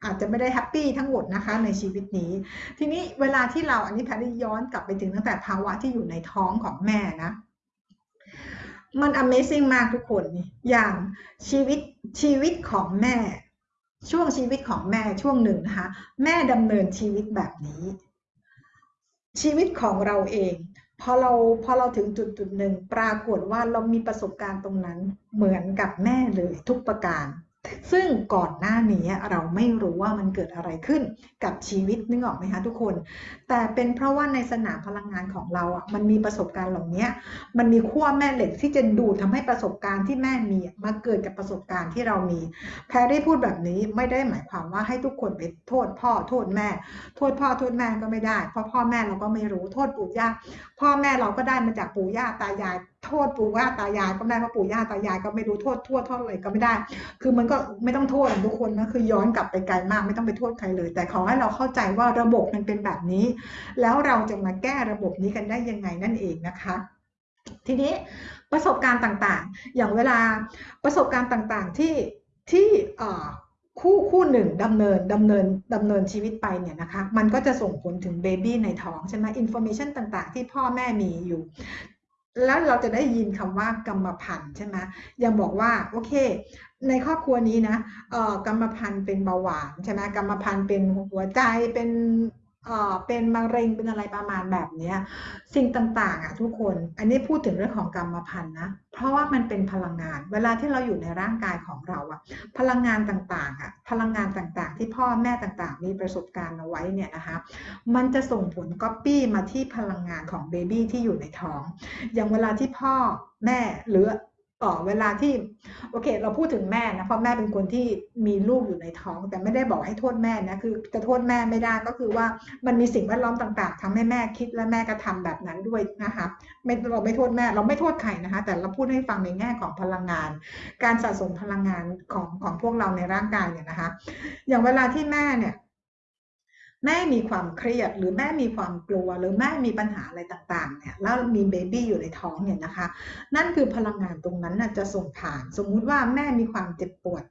อาจจะไม่ได้แฮปปี้ทั้งหมดนะคะในชีวิตนี้ ทีนี้เวลาที่เราอันนี้แพทย์ย้อนกลับไปถึงตั้งแต่ภาวะที่อยู่ในท้องของแม่นะ มัน Amazing มากทุกคน อย่างชีวิตชีวิตของแม่ ช่วงชีวิตของแม่ช่วงหนึ่งนะคะ แม่ดำเนินชีวิตแบบนี้ ชีวิตของเราเองพอเราพอเราถึงจุดจุดหนึ่งปรากฏว่าเรามีประสบการณ์ตรงนั้นเหมือนกับแม่เลยทุกประการ ซึ่งก่อนหน้านี้เราไม่รู้ว่ามันเกิดอะไรขึ้นกับชีวิตนึกออกไหมคะทุกคน แต่เป็นเพราะว่าในสนามพลังงานของเราอะมันมีประสบการณ์เหล่านี้มันมีขั้วแม่เหล็กที่จะดูดทำให้ประสบการณ์ที่แม่มีมาเกิดกับประสบการณ์ที่เรามีแพรรี่พูดแบบนี้ไม่ได้หมายความว่าให้ทุกคนไปโทษพ่อโทษแม่ โทษพ่อโทษแม่ก็ไม่ได้ เพราะพ่อแม่เราก็ไม่รู้โทษปู่ย่าพ่อแม่เราก็ได้มาจากปู่ย่าตายาย โทษปู่ย่าตายายก็ไม่ได้เพราะปู่ย่าตายายก็ไม่รู้โทษทั่วเท่าไหร่ก็ไม่ได้ คือมันก็ไม่ต้องโทษทุกคนนะคือย้อนกลับไปไกลมากไม่ต้องไปโทษใครเลย แต่ขอให้เราเข้าใจว่าระบบมันเป็นแบบนี้ แล้วเราจะมาแก้ระบบนี้กันได้ยังไงนั่นเองนะคะทีนี้ประสบการณ์ต่างๆ อย่างเวลาประสบการณ์ต่างๆที่ที่คู่คู่หนึ่งดำเนินดำเนินดำเนินชีวิตไปเนี่ยนะคะ มันก็จะส่งผลถึง baby ในท้องใช่ไหม information ต่างๆ ที่พ่อแม่มีอยู่ แล้วเราจะได้ยินคำว่ากรรมพันธุ์ใช่ไหมยังบอกว่าโอเค ในครอบครัวนี้นะเอ่อกรรมพันธุ์เป็นเบาหวานใช่ไหมกรรมพันธุ์เป็นหัวใจเป็น เอ่อเป็นมะเร็งเป็นอะไรประมาณแบบนี้สิ่งต่างๆอะทุกคนอันนี้พูดถึงเรื่องของกรรมพันธุ์นะเพราะว่ามันเป็นพลังงาน เวลาที่เราอยู่ในร่างกายของเราอะพลังงานต่างๆอะพลังงานต่างๆ ที่พ่อแม่ต่างๆ มีประสบการณ์เอาไว้เนี่ยนะคะมันจะส่งผลก๊อปปี้มาที่พลังงานของเบบี้ที่อยู่ในท้อง อย่างเวลาที่พ่อแม่หรือ ต่อเวลาที่โอเค เราพูดถึงแม่นะเพราะแม่เป็นคนที่มีลูกอยู่ในท้อง แต่ไม่ได้บอกให้โทษแม่นะคือจะโทษแม่ไม่ได้ก็คือว่ามันมีสิ่งแวดล้อมต่าง ๆทำให้แม่คิดและแม่กระทาแบบนั้นด้วยนะคะไม่เราไม่โทษแม่เราไม่โทษใครนะคะ แต่เราพูดให้ฟังในแง่ของพลังงาน การสะสมพลังงานของของพวกเราในร่างกายเนี่ยนะคะ อย่างเวลาที่แม่เนี่ย แม่มีความเครียดหรือแม่มีความกลัวหรือแม่มีปัญหาอะไรต่างๆเนี่ยแล้วมีเบบี้อยู่ในท้องเนี่ยนะคะ นั่นคือพลังงานตรงนั้นจะส่งผ่าน สมมุติว่าแม่มีความเจ็บปวด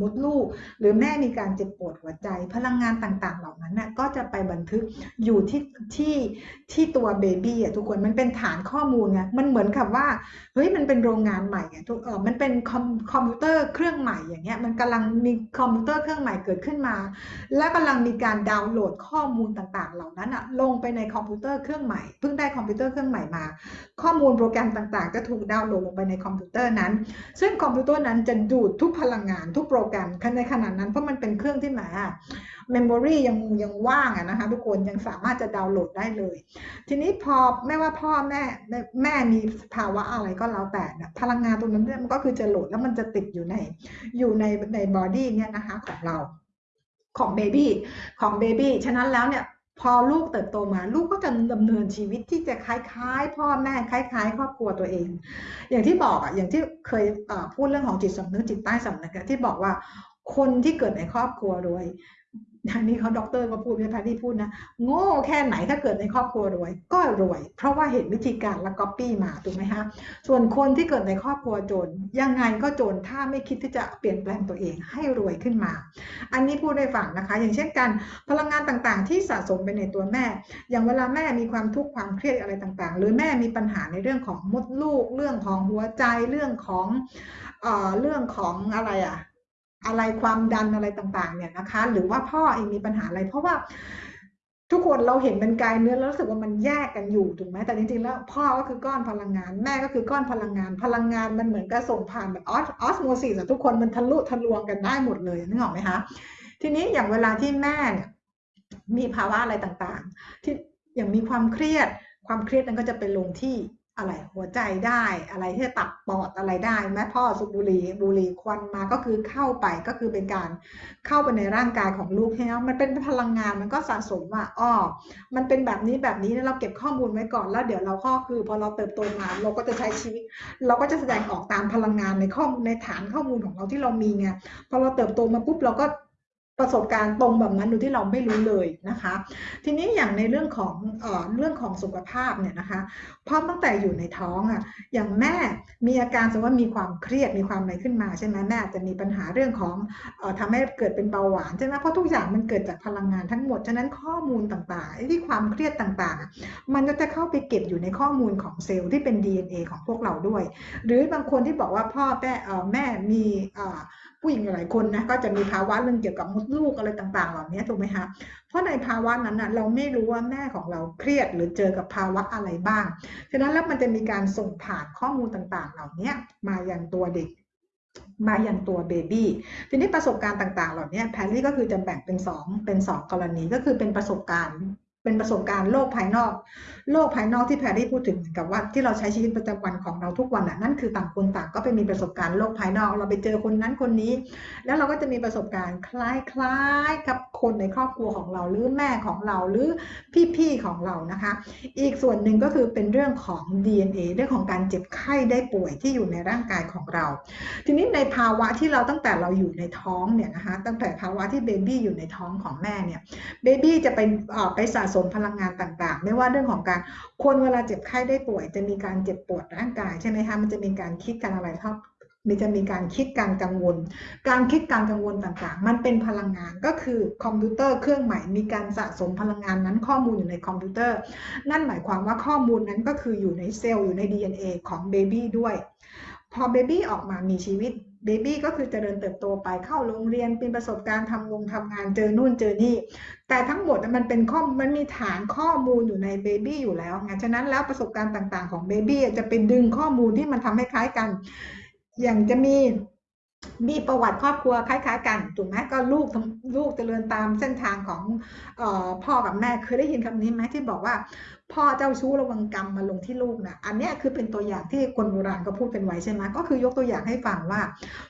มดลูก หรือแม่มีการเจ็บปวดหัวใจ พลังงานต่างๆ เหล่านั้นน่ก็จะไปบันทึกอยู่ที่ที่ที่ตัว baby อะทุกคนมันเป็นฐานข้อมูลไงมันเหมือนกับว่าเฮ้ยมันเป็นโรงงานใหม่อะทุกเออมันเป็นคอมคอมพิวเตอร์เครื่องใหม่อย่างเงี้ยมันกำลังมีคอมพิวเตอร์เครื่องใหม่เกิดขึ้นมา และกำลังมีการดาวน์โหลดข้อมูลต่างๆ เหล่านั้นอะลงไปในคอมพิวเตอร์เครื่องใหม่เพิ่งได้คอมพิวเตอร์เครื่องใหม่มา ข้อมูลโปรแกรมต่างๆ จะถูกดาวน์โหลดลงไปในคอมพิวเตอร์นั้น ซึ่งคอมพิวเตอร์นั้นจะดูดทุกพลังงานทุกโปรแกรมในขณะนั้นเพราะมันเป็นเครื่องที่หมา memory ยังยังว่างอะนะคะทุกคนยังสามารถจะดาวน์โหลดได้เลย ทีนี้พอไม่ว่าพ่อแม่แม่มีภาวะอะไรก็แล้วแต่นะพลังงานตรงนั้นมันก็คือจะโหลดแล้วมันจะติดอยู่ในอยู่ในใน body เนี่ยนะคะของเราของ baby ของ baby ฉะนั้นแล้วเนี่ย พอลูกเติบโตมาลูกก็จะดำเนินชีวิตที่จะคล้ายๆ พ่อแม่คล้าย ๆ ครอบครัวตัวเอง อย่างที่บอกอะอย่างที่เคยพูดเรื่องของจิตสำนึกจิตใต้สำนึกที่บอกว่าคนที่เกิดในครอบครัวรวย อันนี้เขาด็อกเตอร์ก็พูดไม่แพทที่พูดนะ โง่แค่ไหนถ้าเกิดในครอบครัวรวย ก็รวย เพราะว่าเห็นวิธีการแล้วก๊อปปี้มาถูกไหมฮะส่วนคนที่เกิดในครอบครัวจน ยังไงก็จนถ้าไม่คิดที่จะเปลี่ยนแปลงตัวเองให้รวยขึ้นมา อันนี้พูดได้ฟังนะคะ อย่างเช่นกันพลังงานต่างๆ ที่สะสมไปในตัวแม่ อย่างเวลาแม่มีความทุกข์ความเครียดอะไรต่างๆ หรือแม่มีปัญหาในเรื่องของมดลูก เรื่องของหัวใจเรื่องของเอ่อเรื่องของอะไรอะ อะไรความดันอะไรต่างๆ เนี่ยนะคะ หรือว่าพ่อเองมีปัญหาอะไร เพราะว่าทุกคนเราเห็นเป็นกายเนื้อแล้วรู้สึกว่ามันแยกกันอยู่ถูกไหมแต่จริงๆแล้วพ่อก็คือก้อนพลังงาน แม่ก็คือก้อนพลังงาน พลังงานมันเหมือนกับส่งผ่านแบบออสโมซิสทุกคนมันทะลุทะลวงกันได้หมดเลยนึกออกไหมคะทีนี้อย่างเวลาที่แม่เนี่ยมีภาวะอะไรต่างๆ ที่อย่างมีความเครียดความเครียดนั้นก็จะไปลงที่ อะไรหัวใจได้อะไรที่ตับปอดอะไรได้แม่พ่อสูบบุหรี่บุหรี่ควันมาก็คือเข้าไปก็คือเป็นการเข้าไปในร่างกายของลูกใช่ไหมมันเป็นพลังงานมันก็สะสมว่าอ๋อมันเป็นแบบนี้แบบนี้เราเก็บข้อมูลไว้ก่อนแล้วเดี๋ยวเราก็คือพอเราเติบโตมาเราก็จะใช้ชีวิต เราก็จะแสดงออกตามพลังงานในข้อในฐานข้อมูลของเราที่เรามีไงพอเราเติบโตมาปุ๊บเราก็ ประสบการณ์ตรงแบบนั้นโดยที่เราไม่รู้เลยนะคะ ทีนี้อย่างในเรื่องของเอ่อเรื่องของสุขภาพเนี่ยนะคะพอตั้งแต่อยู่ในท้องอะอย่างแม่มีอาการสมมติว่ามีความเครียดมีความอะไรขึ้นมาใช่ไหมแม่อาจจะมีปัญหาเรื่องของเอ่อทำให้เกิดเป็นเบาหวานใช่ไหมเพราะทุกอย่างมันเกิดจากพลังงานทั้งหมด ฉะนั้นข้อมูลต่างๆที่ความเครียดต่างๆ มันก็จะเข้าไปเก็บอยู่ในข้อมูลของเซลล์ที่เป็น DNA ของพวกเราด้วย หรือบางคนที่บอกว่าพ่อแม่แม่มี ผู้หญิงหลายคนนะก็จะมีภาวะเรื่องเกี่ยวกับมดลูกอะไรต่างๆ เหล่านี้ถูกไหมคะเพราะในภาวะนั้นนะเราไม่รู้ว่าแม่ของเราเครียดหรือเจอกับภาวะอะไรบ้าง ฉะนั้นแล้วมันจะมีการส่งผ่านข้อมูลต่างๆ เหล่านี้มาอย่างตัวเด็กมาอย่างตัวเบบี้ทีนี้ประสบการณ์ต่างๆ เหล่านี้แพรรี่ก็คือจะแบ่งเป็น 2 เป็น 2 กรณีก็คือเป็นประสบการณ์ เป็นประสบการณ์โลกภายนอก โลกภายนอกที่แพรรี่พูดถึงเหมือนกับว่าที่เราใช้ชีวิตประจำวันของเราทุกวันน่ะนั่นคือต่างคนต่างก็ไปมีประสบการณ์โลกภายนอก เราไปเจอคนนั้นคนนี้ แล้วเราก็จะมีประสบการณ์คล้ายๆกับคนในครอบครัวของเราหรือแม่ของเราหรือพี่ๆของเรานะคะ อีกส่วนหนึ่งก็คือเป็นเรื่องของ DNA เรื่องของการเจ็บไข้ได้ป่วยที่อยู่ในร่างกายของเรา ทีนี้ในภาวะที่เราตั้งแต่เราอยู่ในท้องเนี่ยนะคะตั้งแต่ภาวะที่เบบี้อยู่ในท้องของแม่เนี่ยbaby จะไปไปสะสมพลังงานต่างๆ ไม่ว่าเรื่องของการคนเวลาเจ็บไข้ได้ป่วย จะมีการเจ็บปวดร่างกายใช่ไหมคะมันจะมีการคิดการอะไรครับมันจะมีการคิดการกังวล การคิดการกังวลต่างๆ มันเป็นพลังงานก็คือคอมพิวเตอร์เครื่องใหม่มีการสะสมพลังงานนั้นข้อมูลอยู่ในคอมพิวเตอร์ นั่นหมายความว่าข้อมูลนั้นก็คืออยู่ในเซลล์อยู่ใน DNA ของ baby ด้วย พอ baby ออกมามีชีวิต baby ก็คือเจริญเติบโตไปเข้าโรงเรียนเป็นประสบการณ์ทำงงทำงานเจอนู่นเจอนี่ แต่ทั้งหมดมันเป็นข้อมันมีฐานข้อมูลอยู่ในเบบี้อยู่แล้วไงฉะนั้นแล้วประสบการณ์ต่าง ๆ ของเบบี้จะเป็นดึงข้อมูลที่มันทำให้คล้ายกัน อย่างจะมีมีประวัติครอบครัวคล้ายๆ กันถูกไหมก็ลูกลูกเจริญตามเส้นทางของออพ่อกับแม่เคยได้ยินคำนี้ไหมที่บอกว่า พ่อเจ้าชู้ระวังกรรมมาลงที่ลูกนะอันนี้คือเป็นตัวอย่างที่คนโบราณก็พูดเป็นไว้ใช่ไหมก็คือยกตัวอย่างให้ฟังว่า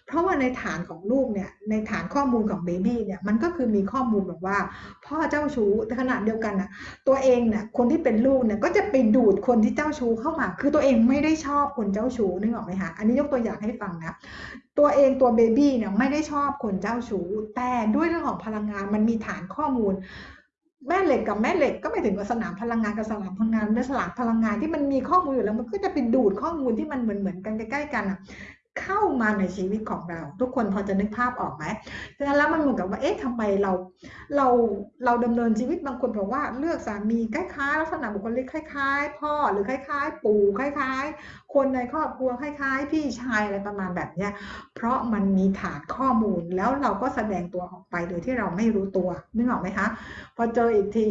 เพราะว่าในฐานของลูกเนี่ยในฐานข้อมูลของเบบี้เนี่ยมันก็คือมีข้อมูลแบบว่า พ่อเจ้าชู้แต่ขณะเดียวกันนะตัวเองเนี่ยคนที่เป็นลูกเนี่ยก็จะไปดูดคนที่เจ้าชู้เข้ามา คือตัวเองไม่ได้ชอบคนเจ้าชู้นึกออกไหมคะอันนี้ยกตัวอย่างให้ฟังนะตัวเองตัวเบบี้เนี่ยไม่ได้ชอบคนเจ้าชู้แต่ด้วยเรื่องของพลังงานมันมีฐานข้อมูล แม่เหล็กกับแม่เหล็กก็ไม่ถึงกับสนามพลังงานกับสนามพลังงานเป็นสลากพลังงานที่มันมีข้อมูลอยู่แล้วมันก็จะไปดูดข้อมูลที่มันเหมือนเหมือนกันใกล้ๆกันอะ เข้ามาในชีวิตของเรา ทุกคนพอจะนึกภาพออกไหมดังนั้นแล้วมันเหมือนกับว่าเอ๊ะทำไมเราเราเราดำเนินชีวิตบางคนบอกว่าเลือกสามีคล้ายๆลักษณะบุคลิกคล้าย ๆ พ่อหรือคล้าย ๆ ปู่คล้าย ๆ คนในครอบครัวคล้าย ๆ พี่ชายอะไรประมาณแบบเนี้ยเพราะมันมีฐานข้อมูลแล้วเราก็แสดงตัวออกไปโดยที่เราไม่รู้ตัวนึกออกไหมคะพอเจออีกที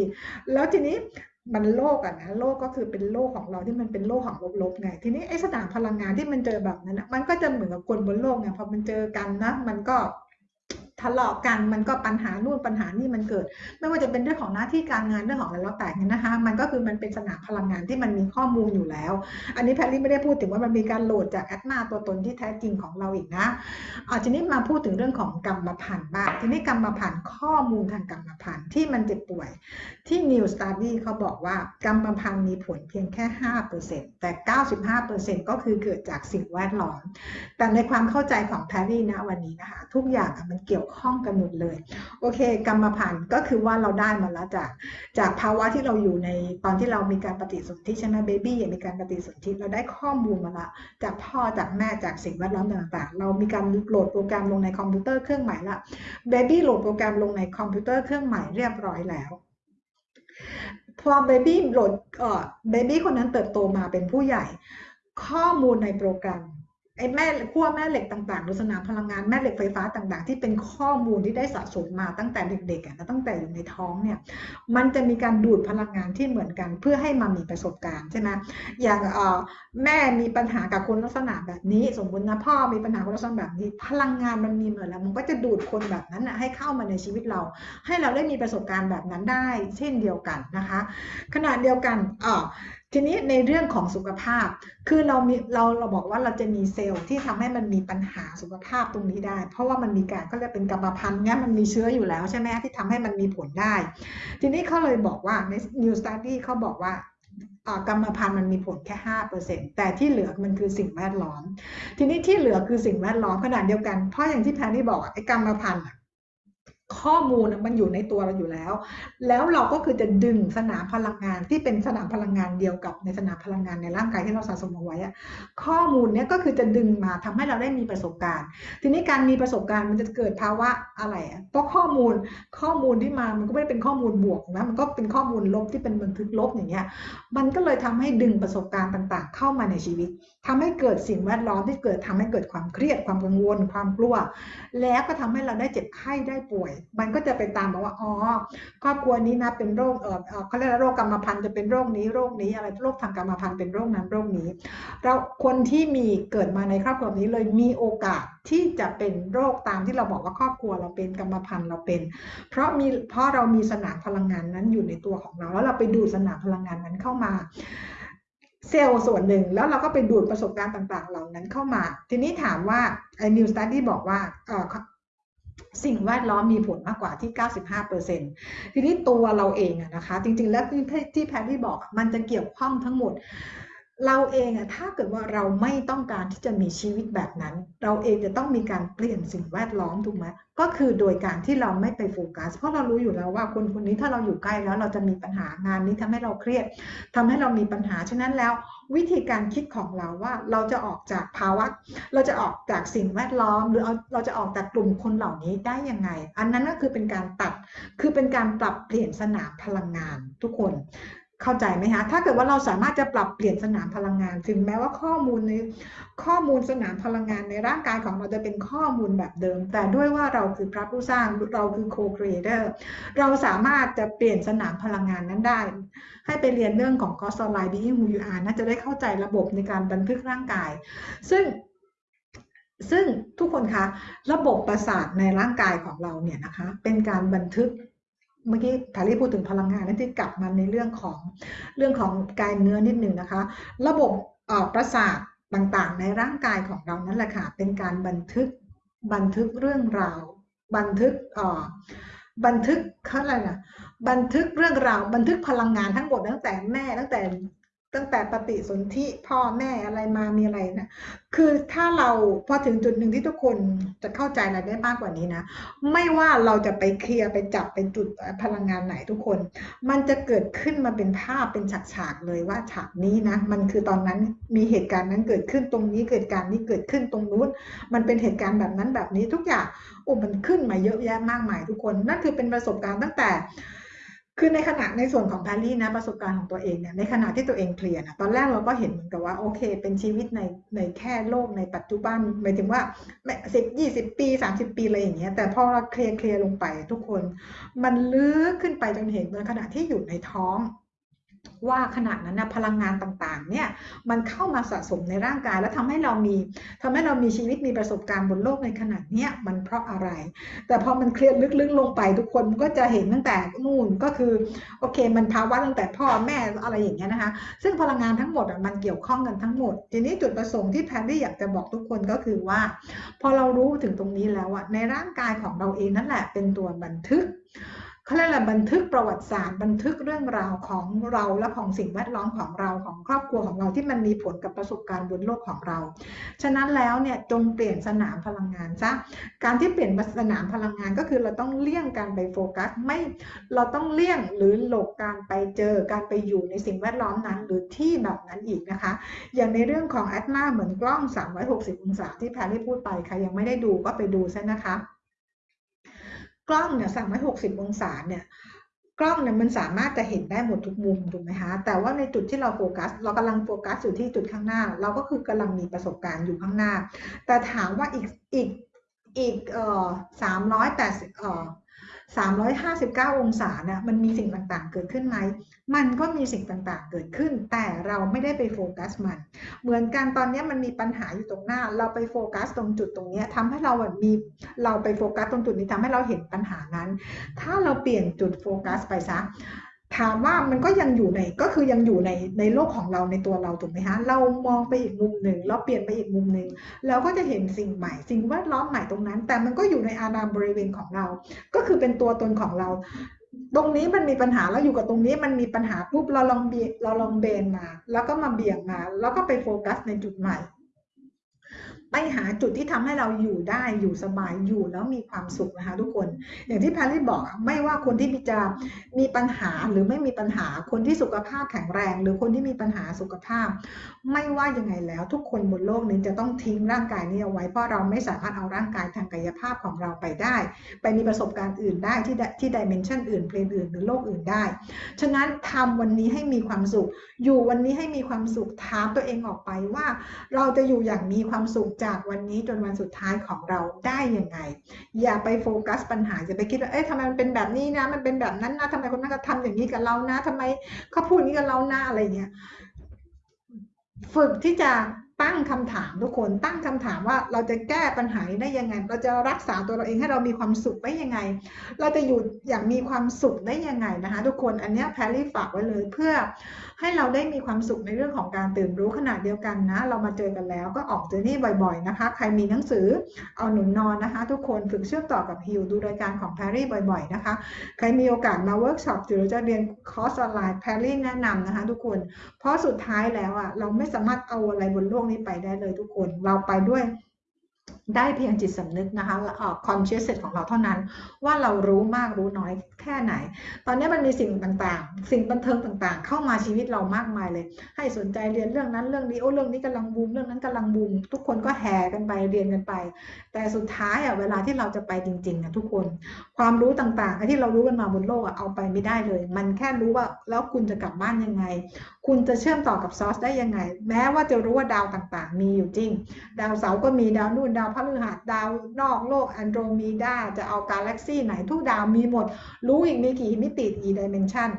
แล้วทีนี้ มันโลกอะนะโลกก็คือเป็นโลกของเราที่มันเป็นโลกของลบๆไง ทีนี้ไอ้สนามพลังงานที่มันเจอแบบนั้นนะมันก็จะเหมือนกับคนบนโลกไงพอมันเจอกันนะ มันก็ ทะเลาะกันมันก็ปัญหานู่นปัญหานี่มันเกิด ไม่ว่าจะเป็นเรื่องของหน้าที่การงานเรื่องของอะไรแล้วแต่เนี่ยนะคะ มันก็คือมันเป็นสนามพลังงานที่มันมีข้อมูลอยู่แล้ว อันนี้แพรรี่ไม่ได้พูดถึงว่ามันมีการโหลดจากแอดมาตัวตนที่แท้จริงของเราอีกนะอาทีนี้มาพูดถึงเรื่องของกรรมพันธุ์บ้างทีนี้กรรมพันธุ์ข้อมูลทางกรรมพันธุ์ที่มันเจ็บป่วย ที่ New Study เขาบอกว่ากรรมพันธุ์มีผลเพียงแค่ 5%แต่ 95%ก็คือเกิดจากสิ่งแวดล้อม แต่ในความเข้าใจของแพรรี่นะวันนี้นะคะทุกอย่างมันเกี่ยวข้องกันหมดเลย โอเค กรรมพันธุ์ก็คือว่าเราได้มาแล้วจาก จากภาวะที่เราอยู่ในตอนที่เรามีการปฏิสนธิใช่ไหม baby มีการปฏิสนธิเราได้ข้อมูลมาละจากพ่อจากแม่จากสิ่งแวดล้อมต่างๆ เรามีการโหลดโปรแกรมลงในคอมพิวเตอร์เครื่องใหม่ละ baby โหลดโปรแกรมลงในคอมพิวเตอร์เครื่องใหม่เรียบร้อยแล้วพอ baby โหลดเอ่อเบบี้คนนั้นเติบโตมาเป็นผู้ใหญ่ ข้อมูลในโปรแกรม ไอ้แม่ขั้วแม่เหล็กต่างๆหรือสนามพลังงานแม่เหล็กไฟฟ้าต่าง ๆ ที่เป็นข้อมูลที่ได้สะสมมาตั้งแต่เด็กๆนะตั้งแต่อยู่ในท้องเนี่ยมันจะมีการดูดพลังงานที่เหมือนกันเพื่อให้มามีประสบการณ์ใช่ไหมอย่างแม่มีปัญหากับคนลักษณะแบบนี้ สมมตินะพ่อมีปัญหาคนลักษณะแบบนี้ พลังงานมันมีเหมือนแล้วมันก็จะดูดคนแบบนั้นนะให้เข้ามาในชีวิตเรา ให้เราได้มีประสบการณ์แบบนั้นได้ เช่นเดียวกันนะคะ ขณะเดียวกันเออ ทีนี้ในเรื่องของสุขภาพ คือเรามีเราเราบอกว่าเราจะมีเซลล์ที่ทำให้มันมีปัญหาสุขภาพตรงนี้ได้ เพราะว่ามันมีการก็เรียกเป็นกรรมพันธุ์งั้นมันมีเชื้ออยู่แล้วใช่ไหมที่ทำให้มันมีผลได้ ทีนี้เขาเลยบอกว่าใน New Study เขาบอกว่ากรรมพันธุ์มันมีผลแค่ห้าเปอร์เซ็นแต่ที่เหลือมันคือสิ่งแวดล้อม ทีนี้ที่เหลือคือสิ่งแวดล้อมขนาดเดียวกัน เพราะอย่างที่แพนนี่บอกไอ้กรรมพันธุ์ ข้อมูลมันอยู่ในตัวเราอยู่แล้ว แล้วเราก็คือจะดึงสนามพลังงานที่เป็นสนามพลังงานเดียวกับในสนามพลังงานในร่างกายที่เราสะสมเอาไว้ข้อมูลเนี้ยก็คือจะดึงมาทำให้เราได้มีประสบการณ์ ทีนี้การมีประสบการณ์มันจะเกิดภาวะอะไรเพราะข้อมูลข้อมูลที่มามันก็ไม่ได้เป็นข้อมูลบวกนะมันก็เป็นข้อมูลลบที่เป็นบันทึกลบอย่างเงี้ยมันก็เลยทำให้ดึงประสบการณ์ต่าง ๆ เข้ามาในชีวิตทำให้เกิดสิ่งแวดล้อมที่เกิดทำให้เกิดความเครียดความกังวล ความกลัว แล้วก็ทำให้เราได้เจ็บไข้ได้ป่วยมันก็จะไปตามบอกว่าอ๋อครอบครัวนี้นะเป็นโรคเออเขาเรียกโรคกรรมพันธุ์จะเป็นโรคนี้โรคนี้อะไรโรคทางกรรมพันธุ์เป็นโรคนั้นโรคนี้ เราคนที่มีเกิดมาในครอบครัวนี้เลยมีโอกาสที่จะเป็นโรคตามที่เราบอกว่าครอบครัวเราเป็นกรรมพันธุ์เราเป็น เพราะมีเพราะเรามีสนามพลังงานนั้นอยู่ในตัวของเรา แล้วเราไปดูสนามพลังงานนั้นเข้ามาเซลล์ส่วนหนึ่งแล้วเราก็ไปดูดประสบการณ์ต่างๆ เหล่านั้นเข้ามา ทีนี้ถามว่าไอ้ New Study บอกว่า สิ่งแวดล้อมมีผลมากกว่าที่ 95%ทีนี้ตัวเราเองอะนะคะ จริงๆ แล้วที่แพทที่บอกมันจะเกี่ยวข้องทั้งหมด เราเองอะถ้าเกิดว่าเราไม่ต้องการที่จะมีชีวิตแบบนั้น เราเองจะต้องมีการเปลี่ยนสิ่งแวดล้อมถูกไหมก็คือโดยการที่เราไม่ไปโฟกัส เพราะเรารู้อยู่แล้วว่าคนคนนี้ถ้าเราอยู่ใกล้แล้วเราจะมีปัญหางานนี้ทำให้เราเครียดทำให้เรามีปัญหาฉะนั้นแล้ว วิธีการคิดของเราว่าเราจะออกจากภาวะ เราจะออกจากสิ่งแวดล้อม หรือเราจะออกจากกลุ่มคนเหล่านี้ได้ยังไง อันนั้นก็คือเป็นการตัดคือเป็นการปรับเปลี่ยนสนามพลังงานทุกคน เข้าใจไหมคะถ้าเกิดว่าเราสามารถจะปรับเปลี่ยนสนามพลังงาน ถึงแม้ว่าข้อมูลในข้อมูลสนามพลังงานในร่างกายของเราจะเป็นข้อมูลแบบเดิม แต่ด้วยว่าเราคือพระผู้สร้างเราคือโคครีเอเตอร์เราสามารถจะเปลี่ยนสนามพลังงานนั้นได้ ให้ไปเรียนเรื่องของ c o s t l i n e Being Who You Are น่าจะได้เข้าใจระบบในการบันทึกร่างกาย ซึ่งซึ่งทุกคนคะระบบประสาทในร่างกายของเราเนี่ยนะคะเป็นการบันทึก เมื่อกี้ทารีพูดถึงพลังงานนั่นที่กลับมาในเรื่องของเรื่องของกายเนื้อนิดหนึ่งนะคะ ระบบประสาทต่างๆ ในร่างกายของเรานั่นแหละค่ะเป็นการบันทึกบันทึกเรื่องราว บันทึกบันทึกเขาอะไรนะบันทึกเรื่องราว บันทึกพลังงานทั้งหมดตั้งแต่แม่ตั้งแต่ ตั้งแต่ปฏิสนธิพ่อแม่อะไรมามีอะไรนะ คือถ้าเราพอถึงจุดหนึ่งที่ทุกคนจะเข้าใจอะไรได้มากกว่านี้นะ ไม่ว่าเราจะไปเคลียร์ไปจับเป็นจุดพลังงานไหนทุกคน มันจะเกิดขึ้นมาเป็นภาพเป็นฉากๆเลยว่าฉากนี้นะ มันคือตอนนั้นมีเหตุการณ์นั้นเกิดขึ้นตรงนี้เกิดการนี้เกิดขึ้นตรงนู้น มันเป็นเหตุการณ์แบบนั้นแบบนี้ทุกอย่างโอ้มันขึ้นมาเยอะแยะมากมายทุกคน นั่นคือเป็นประสบการณ์ตั้งแต่ คือในขณะในส่วนของแพรรี่นะประสบการณ์ของตัวเองเนี่ยในขณะที่ตัวเองเคลียร์นะตอนแรกเราก็เห็นเหมือนกับว่าโอเค เป็นชีวิตในในแค่โลกในปัจจุบันหมายถึงว่าสิบยี่สิบปีสามสิบปีอะไรอย่างเงี้ยแต่พอเราเคลียร์เคลียร์ลงไปทุกคน มันลึกขึ้นไปจนเห็นในขณะที่อยู่ในท้อง ว่าขณะนั้นนะพลังงานต่างๆ เนี่ยมันเข้ามาสะสมในร่างกาย แล้วทำให้เรามีทำให้เรามีชีวิตมีประสบการณ์บนโลกในขณะเนี้ยมันเพราะอะไร แต่พอมันเคลียร์ลึกๆลงไปทุกคนก็จะเห็นตั้งแต่นู่นก็คือโอเค มันภาวะตั้งแต่พ่อแม่อะไรอย่างเงี้ยนะคะ ซึ่งพลังงานทั้งหมดอะมันเกี่ยวข้องกันทั้งหมด ทีนี้จุดประสงค์ที่แพนดี้อยากจะบอกทุกคนก็คือว่า พอเรารู้ถึงตรงนี้แล้วอะในร่างกายของเราเองนั่นแหละเป็นตัวบันทึก เขาเรียกอะไรบันทึกประวัติศาสตร์ บันทึกเรื่องราวของเราและของสิ่งแวดล้อมของเราของครอบครัวของเราที่มันมีผลกับประสบการณ์บนโลกของเรา ฉะนั้นแล้วเนี่ยจงเปลี่ยนสนามพลังงานซะการที่เปลี่ยนสนามพลังงานก็คือเราต้องเลี่ยงการไปโฟกัสไม่เราต้องเลี่ยงหรือหลบการไปเจอการไปอยู่ในสิ่งแวดล้อมนั้น หรือที่แบบนั้นอีกนะคะ อย่างในเรื่องของแอดมาเหมือนกล้อง 360 องศาที่แพรรี่พูดไปใครยังไม่ได้ดูก็ไปดูซะนะคะ กล้องเนี่ย360องศาเนี่ยกล้องเนี่ยมันสามารถจะเห็นได้หมดทุกมุมถูกไหมคะแต่ว่าในจุดที่เราโฟกัส เรากำลังโฟกัสอยู่ที่จุดข้างหน้า เราก็คือกำลังมีประสบการณ์อยู่ข้างหน้า แต่ถามว่าอีกอีกอีกเอ่อสามร้อยแปดเอ่อ 359 องศาเนี่ยมันมีสิ่งต่างๆ เกิดขึ้นไหม มันก็มีสิ่งต่างๆ เกิดขึ้น แต่เราไม่ได้ไปโฟกัสมัน เหมือนกันตอนนี้มันมีปัญหาอยู่ตรงหน้า เราไปโฟกัสตรงจุดตรงนี้ทำให้เราแบบมีเราไปโฟกัสตรงจุดนี้ทำให้เราเห็นปัญหานั้น ถ้าเราเปลี่ยนจุดโฟกัสไปซะ ถามว่ามันก็ยังอยู่ในก็คือยังอยู่ในในโลกของเราในตัวเราถูกไหมฮะเรามองไปอีกมุมหนึ่งเราเปลี่ยนไปอีกมุมหนึ่งเราก็จะเห็นสิ่งใหม่ สิ่งแวดล้อมใหม่ตรงนั้น แต่มันก็อยู่ในอานามบริเวณของเรา ก็คือเป็นตัวตนของเรา ตรงนี้มันมีปัญหาแล้วอยู่กับตรงนี้มันมีปัญหาปุ๊บเราลองเบเราลองเบนมา แล้วก็มาเบี่ยงมา แล้วก็ไปโฟกัสในจุดใหม่ ไปหาจุดที่ทำให้เราอยู่ได้อยู่สบายอยู่แล้วมีความสุขนะคะทุกคน อย่างที่แพรรี่บอกไม่ว่าคนที่จะมีปัญหาหรือไม่มีปัญหาคนที่สุขภาพแข็งแรง หรือคนที่มีปัญหาสุขภาพ ไม่ว่ายังไงแล้วทุกคนบนโลกนี้จะต้องทิ้งร่างกายนี้เอาไว้เพราะเราไม่สามารถเอาร่างกายทางกายภาพของเราไปได้ ไปมีประสบการณ์อื่นได้ที่ที่ดิเมนชันอื่นเพลนอื่นหรือโลกอื่นได้ ฉะนั้นทำวันนี้ให้มีความสุข อยู่วันนี้ให้มีความสุขถามตัวเองออกไปว่า เราจะอยู่อย่างมีความสุขจากวันนี้จนวันสุดท้ายของเราได้ยังไง อย่าไปโฟกัสปัญหาอย่าไปคิดว่าเอ๊ะทำไมมันเป็นแบบนี้นะ มันเป็นแบบนั้นนะทำไมคนนั้นก็ทำอย่างนี้กับเรานะทำไมเขาพูดอย่างนี้กับเราหน้าอะไรเงี้ยฝึกที่จะตั้งคำถามทุกคนตั้งคำถามว่าเราจะแก้ปัญหาได้ยังไง เราจะรักษาตัวเราเองให้เรามีความสุขได้ยังไง เราจะอยู่อย่างมีความสุขได้ยังไงนะคะ ทุกคนอันนี้แพรรี่ฝากไว้เลยเพื่อ ให้เราได้มีความสุขในเรื่องของการตื่นรู้ขณะเดียวกันนะ เรามาเจอกันแล้วก็ออกเจอนี่บ่อยๆนะคะ ใครมีหนังสือเอาหนุนนอนนะคะ ทุกคนฝึกเชื่อมต่อกับฮิวดูรายการของแพรรี่บ่อยๆนะคะ ใครมีโอกาสมาเวิร์กช็อปหรือจะเรียนคอร์สออนไลน์แพรรี่แนะนำนะคะ ทุกคน เพราะสุดท้ายแล้วอะเราไม่สามารถเอาอะไรบนโลกนี้ไปได้เลยทุกคน เราไปด้วย ได้เพียงจิตสำนึกนะคะเอ่อ conscious ของเราเท่านั้น ว่าเรารู้มากรู้น้อยแค่ไหน ตอนนี้มันมีสิ่งต่างๆ สิ่งบันเทิงต่างๆ เข้ามาชีวิตเรามากมายเลย ให้สนใจเรียนเรื่องนั้นเรื่องนี้โอ้เรื่องนี้กำลังบูมเรื่องนั้นกำลังบูมทุกคนก็แห่กันไปเรียนกันไป แต่สุดท้ายอะเวลาที่เราจะไปจริงๆนะทุกคน ความรู้ต่างๆที่เรารู้กันมาบนโลกอะเอาไปไม่ได้เลย มันแค่รู้ว่าแล้วคุณจะกลับบ้านยังไง คุณจะเชื่อมต่อกับซอสได้ยังไง แม้ว่าจะรู้ว่าดาวต่างๆ มีอยู่จริง ดาวเสาร์ก็มีดาวนู่นดาวพฤหัสดาวนอกโลกแอนโดรเมดาจะเอากาแล็กซี่ไหนทุกดาวมีหมด รู้อีกมีกี่มิติกี่ dimension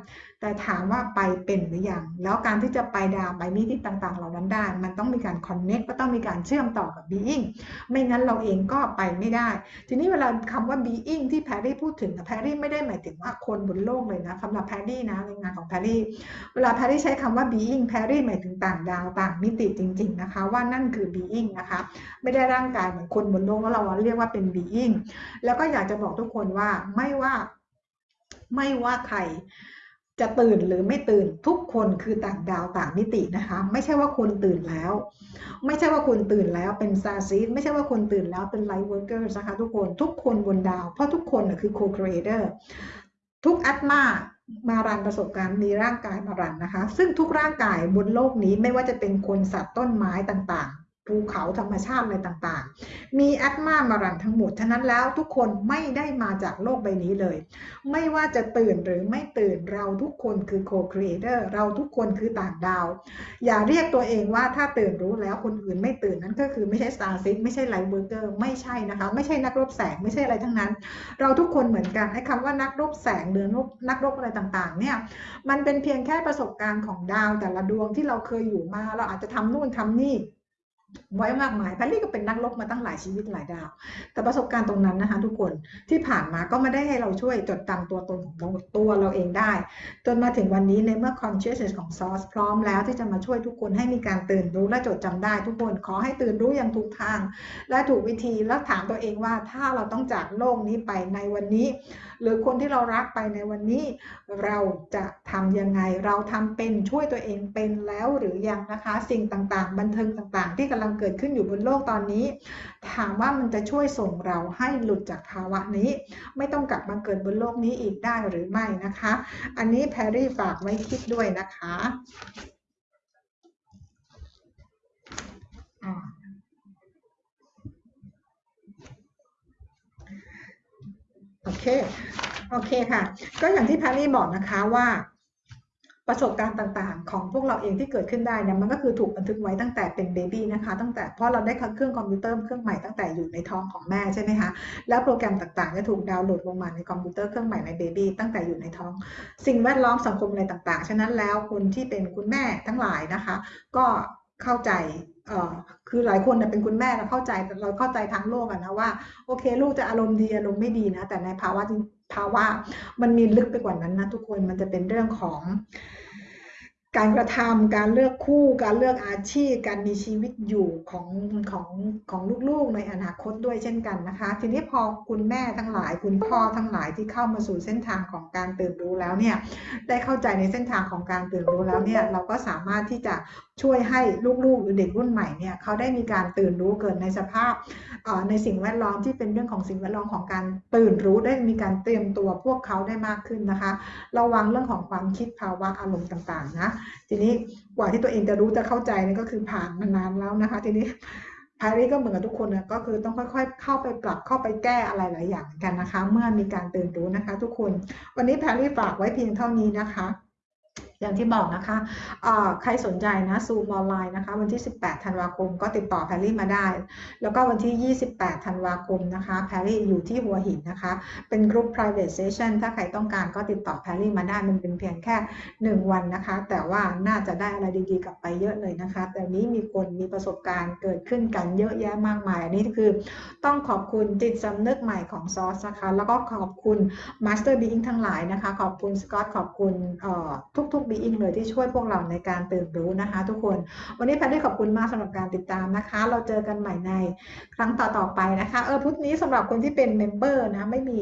แต่ถามว่าไปเป็นหรือยัง แล้วการที่จะไปดาวไปมิติต่างๆ เหล่านั้นได้ มันต้องมีการ connect ก็ต้องมีการเชื่อมต่อกับ being ไม่งั้นเราเองก็ไปไม่ได้ ทีนี้เวลาคำว่า being ที่แพรรี่พูดถึงแพรรี่ไม่ได้หมายถึงว่าคนบนโลกเลยนะสำหรับแพรรี่นะในงานของแพรรี่ เวลาแพรรี่ใช้คำว่า being แพรรี่หมายถึงต่างดาวต่างมิติจริง ๆนะคะ ว่านั่นคือ being นะคะ ไม่ได้ร่างกายเหมือนคนบนโลกแล้วเราเรียกว่าเป็น being แล้วก็อยากจะบอกทุกคนว่าไม่ว่าไม่ว่าใคร จะตื่นหรือไม่ตื่นทุกคนคือต่างดาวต่างมิตินะคะ ไม่ใช่ว่าคุณตื่นแล้ว ไม่ใช่ว่าคุณตื่นแล้วเป็นซาซีไม่ใช่ว่าคุณตื่นแล้วเป็น lightworker นะคะทุกคนทุกคนบนดาว เพราะทุกคนคือ co-creatorทุกอัตมามา run ประสบการณ์มีร่างกายมา run นะคะ ซึ่งทุกร่างกายบนโลกนี้ไม่ว่าจะเป็นคนสัตว์ต้นไม้ต่าง ภูเขาธรรมชาติอะไรต่างๆ มีอัตมามา run ทั้งหมดฉะนั้นแล้วทุกคนไม่ได้มาจากโลกใบนี้เลย ไม่ว่าจะตื่นหรือไม่ตื่นเราทุกคนคือ co-creator เราทุกคนคือต่างดาว อย่าเรียกตัวเองว่าถ้าตื่นรู้แล้วคนอื่นไม่ตื่นนั้นก็คือไม่ใช่ starseed ไม่ใช่ lightworker ไม่ใช่นะคะ ไม่ใช่นักรบแสงไม่ใช่อะไรทั้งนั้น เราทุกคนเหมือนกันไอ้คำว่านักรบแสงหรือนักรบอะไรต่างๆเนี่ยมันเป็นเพียงแค่ประสบการณ์ของดาวแต่ละดวงที่เราเคยอยู่มา เราอาจจะทำนู่นทำนี่ ไว้มากมายแพรรี่ก็เป็นนักรบมาตั้งหลายชีวิตหลายดาว แต่ประสบการณ์ตรงนั้นนะคะ ทุกคนที่ผ่านมาก็ไม่ได้ให้เราช่วยจดจำตัวตนของตัวเราเองได้ จนมาถึงวันนี้ในเมื่อ consciousness ของ source พร้อมแล้วที่จะมาช่วยทุกคนให้มีการตื่นรู้และจดจำได้ ทุกคนขอให้ตื่นรู้อย่างถูกทาง และถูกวิธีแล้วถามตัวเองว่าถ้าเราต้องจากโลกนี้ไปในวันนี้ หรือคนที่เรารักไปในวันนี้ เราจะทำยังไงเราทำเป็นช่วยตัวเองเป็นแล้วหรือยังนะคะ สิ่งต่างๆ บันเทิงต่างๆ ที่กำลังเกิดขึ้นอยู่บนโลกตอนนี้ ถามว่ามันจะช่วยส่งเราให้หลุดจากภาวะนี้ ไม่ต้องกลับมาเกิดบนโลกนี้อีกได้หรือไม่นะคะ อันนี้แพรรี่ฝากไว้คิดด้วยนะคะโอเค โอเคค่ะ ก็อย่างที่แพรรี่บอกนะคะว่า ประสบการณ์ต่างๆ ของพวกเราเองที่เกิดขึ้นได้เนี่ยมันก็คือถูกบันทึกไว้ตั้งแต่เป็น baby นะคะ ตั้งแต่เพราะเราได้เครื่องคอมพิวเตอร์เครื่องใหม่ตั้งแต่อยู่ในท้องของแม่ใช่ไหมคะแล้วโปรแกรมต่างๆจะถูกดาวน์โหลดลงมาในคอมพิวเตอร์เครื่องใหม่ใน baby ตั้งแต่อยู่ในท้อง สิ่งแวดล้อมสังคมอะไรต่างๆ ฉะนั้นแล้วคนที่เป็นคุณแม่ทั้งหลายนะคะ ก็เข้าใจคือหลายคนเป็นคุณแม่เราเข้าใจเราเข้าใจทั้งโลกอะนะว่าโอเค ลูกจะอารมณ์ดีอารมณ์ไม่ดีนะแต่ในภาวะภาวะมันมีลึกไปกว่านั้นนะทุกคนมันจะเป็นเรื่องของ การกระทำการเลือกคู่การเลือกอาชีพ การมีชีวิตอยู่ของของของลูกๆ ในอนาคตด้วยเช่นกันนะคะ ทีนี้พอคุณแม่ทั้งหลาย คุณพ่อทั้งหลายที่เข้ามาสู่เส้นทางของการตื่นรู้แล้วเนี่ยได้เข้าใจในเส้นทางของการตื่นรู้แล้วเนี่ยเราก็สามารถที่จะช่วยให้ลูกๆหรือเด็กรุ่นใหม่เนี่ยเขาได้มีการตื่นรู้เกิดในสภาพในสิ่งแวดล้อมที่เป็นเรื่องของสิ่งแวดล้อมของการตื่นรู้ได้มีการเตรียมตัวพวกเขาได้มากขึ้นนะคะ ระวังเรื่องของความคิดภาวะอารมณ์ต่างๆนะทีนี้กว่าที่ตัวเองจะรู้จะเข้าใจนี่ก็คือผ่านมานานแล้วนะคะ ทีนี้พารีก็เหมือนกับทุกคนนะก็คือต้องค่อยๆ เข้าไปปรับเข้าไปแก้อะไรหลายอย่างกันนะคะ เมื่อมีการตื่นรู้นะคะ ทุกคน วันนี้แพรรี่ฝากไว้เพียงเท่านี้นะคะ อย่างที่บอกนะคะใครสนใจนะซูมออนไลน์นะคะ วันที่ 18 ธันวาคมก็ติดต่อแพรรี่มาได้ แล้วก็วันที่ 28 ธันวาคมนะคะแพรรี่อยู่ที่หัวหินนะคะ เป็นกลุ่ม private session ถ้าใครต้องการก็ติดต่อแพรรี่มาได้ มันเป็นเพียงแค่ 1 วันนะคะ แต่ว่าน่าจะได้อะไรดีๆกลับไปเยอะเลยนะคะ แต่นี้มีคนมีประสบการณ์เกิดขึ้นกันเยอะแยะมากมาย อันนี้คือต้องขอบคุณจิตสำนึกใหม่ของซอสนะคะ แล้วก็ขอบคุณ Master Being ทั้งหลายนะคะ ขอบคุณสกอตขอบคุณทุกๆบีอิงเลยที่ช่วยพวกเราในการตื่นรู้นะคะ ทุกคน วันนี้แพทได้ขอบคุณมากสำหรับการติดตามนะคะ เราเจอกันใหม่ในครั้งต่อๆไปนะคะ เออพุธนี้สำหรับคนที่เป็นเมมเบอร์นะไม่มี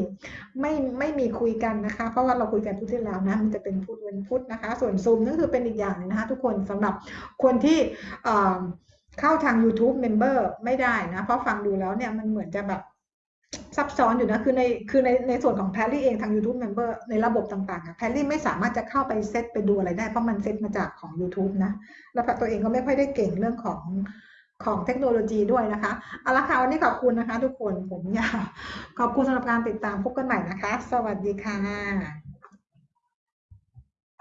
ไม่ไม่มีคุยกันนะคะ เพราะว่าเราคุยกันพุธที่แล้วนะมันจะเป็นพุธวันพุธนะคะ ส่วนซูมนั่นคือเป็นอีกอย่างนึงนะคะ ทุกคนสำหรับคนที่เข้าทาง YouTube Member ไม่ได้นะ เพราะฟังดูแล้วเนี่ยมันเหมือนจะแบบ ซับซ้อนอยู่นะ คือในคือในในส่วนของแพรรี่เองทาง YouTube Member ในระบบต่างๆแพรรี่ไม่สามารถจะเข้าไปเซตไปดูอะไรได้ เพราะมันเซตมาจากของ YouTube นะ แล้วตัวเองก็ไม่ค่อยได้เก่งเรื่องของของเทคโนโลยีด้วยนะคะเอาละค่ะวันนี้ขอบคุณนะคะ ทุกคนผมยาวขอบคุณสำหรับการติดตามพบกันใหม่นะคะ สวัสดีค่ะ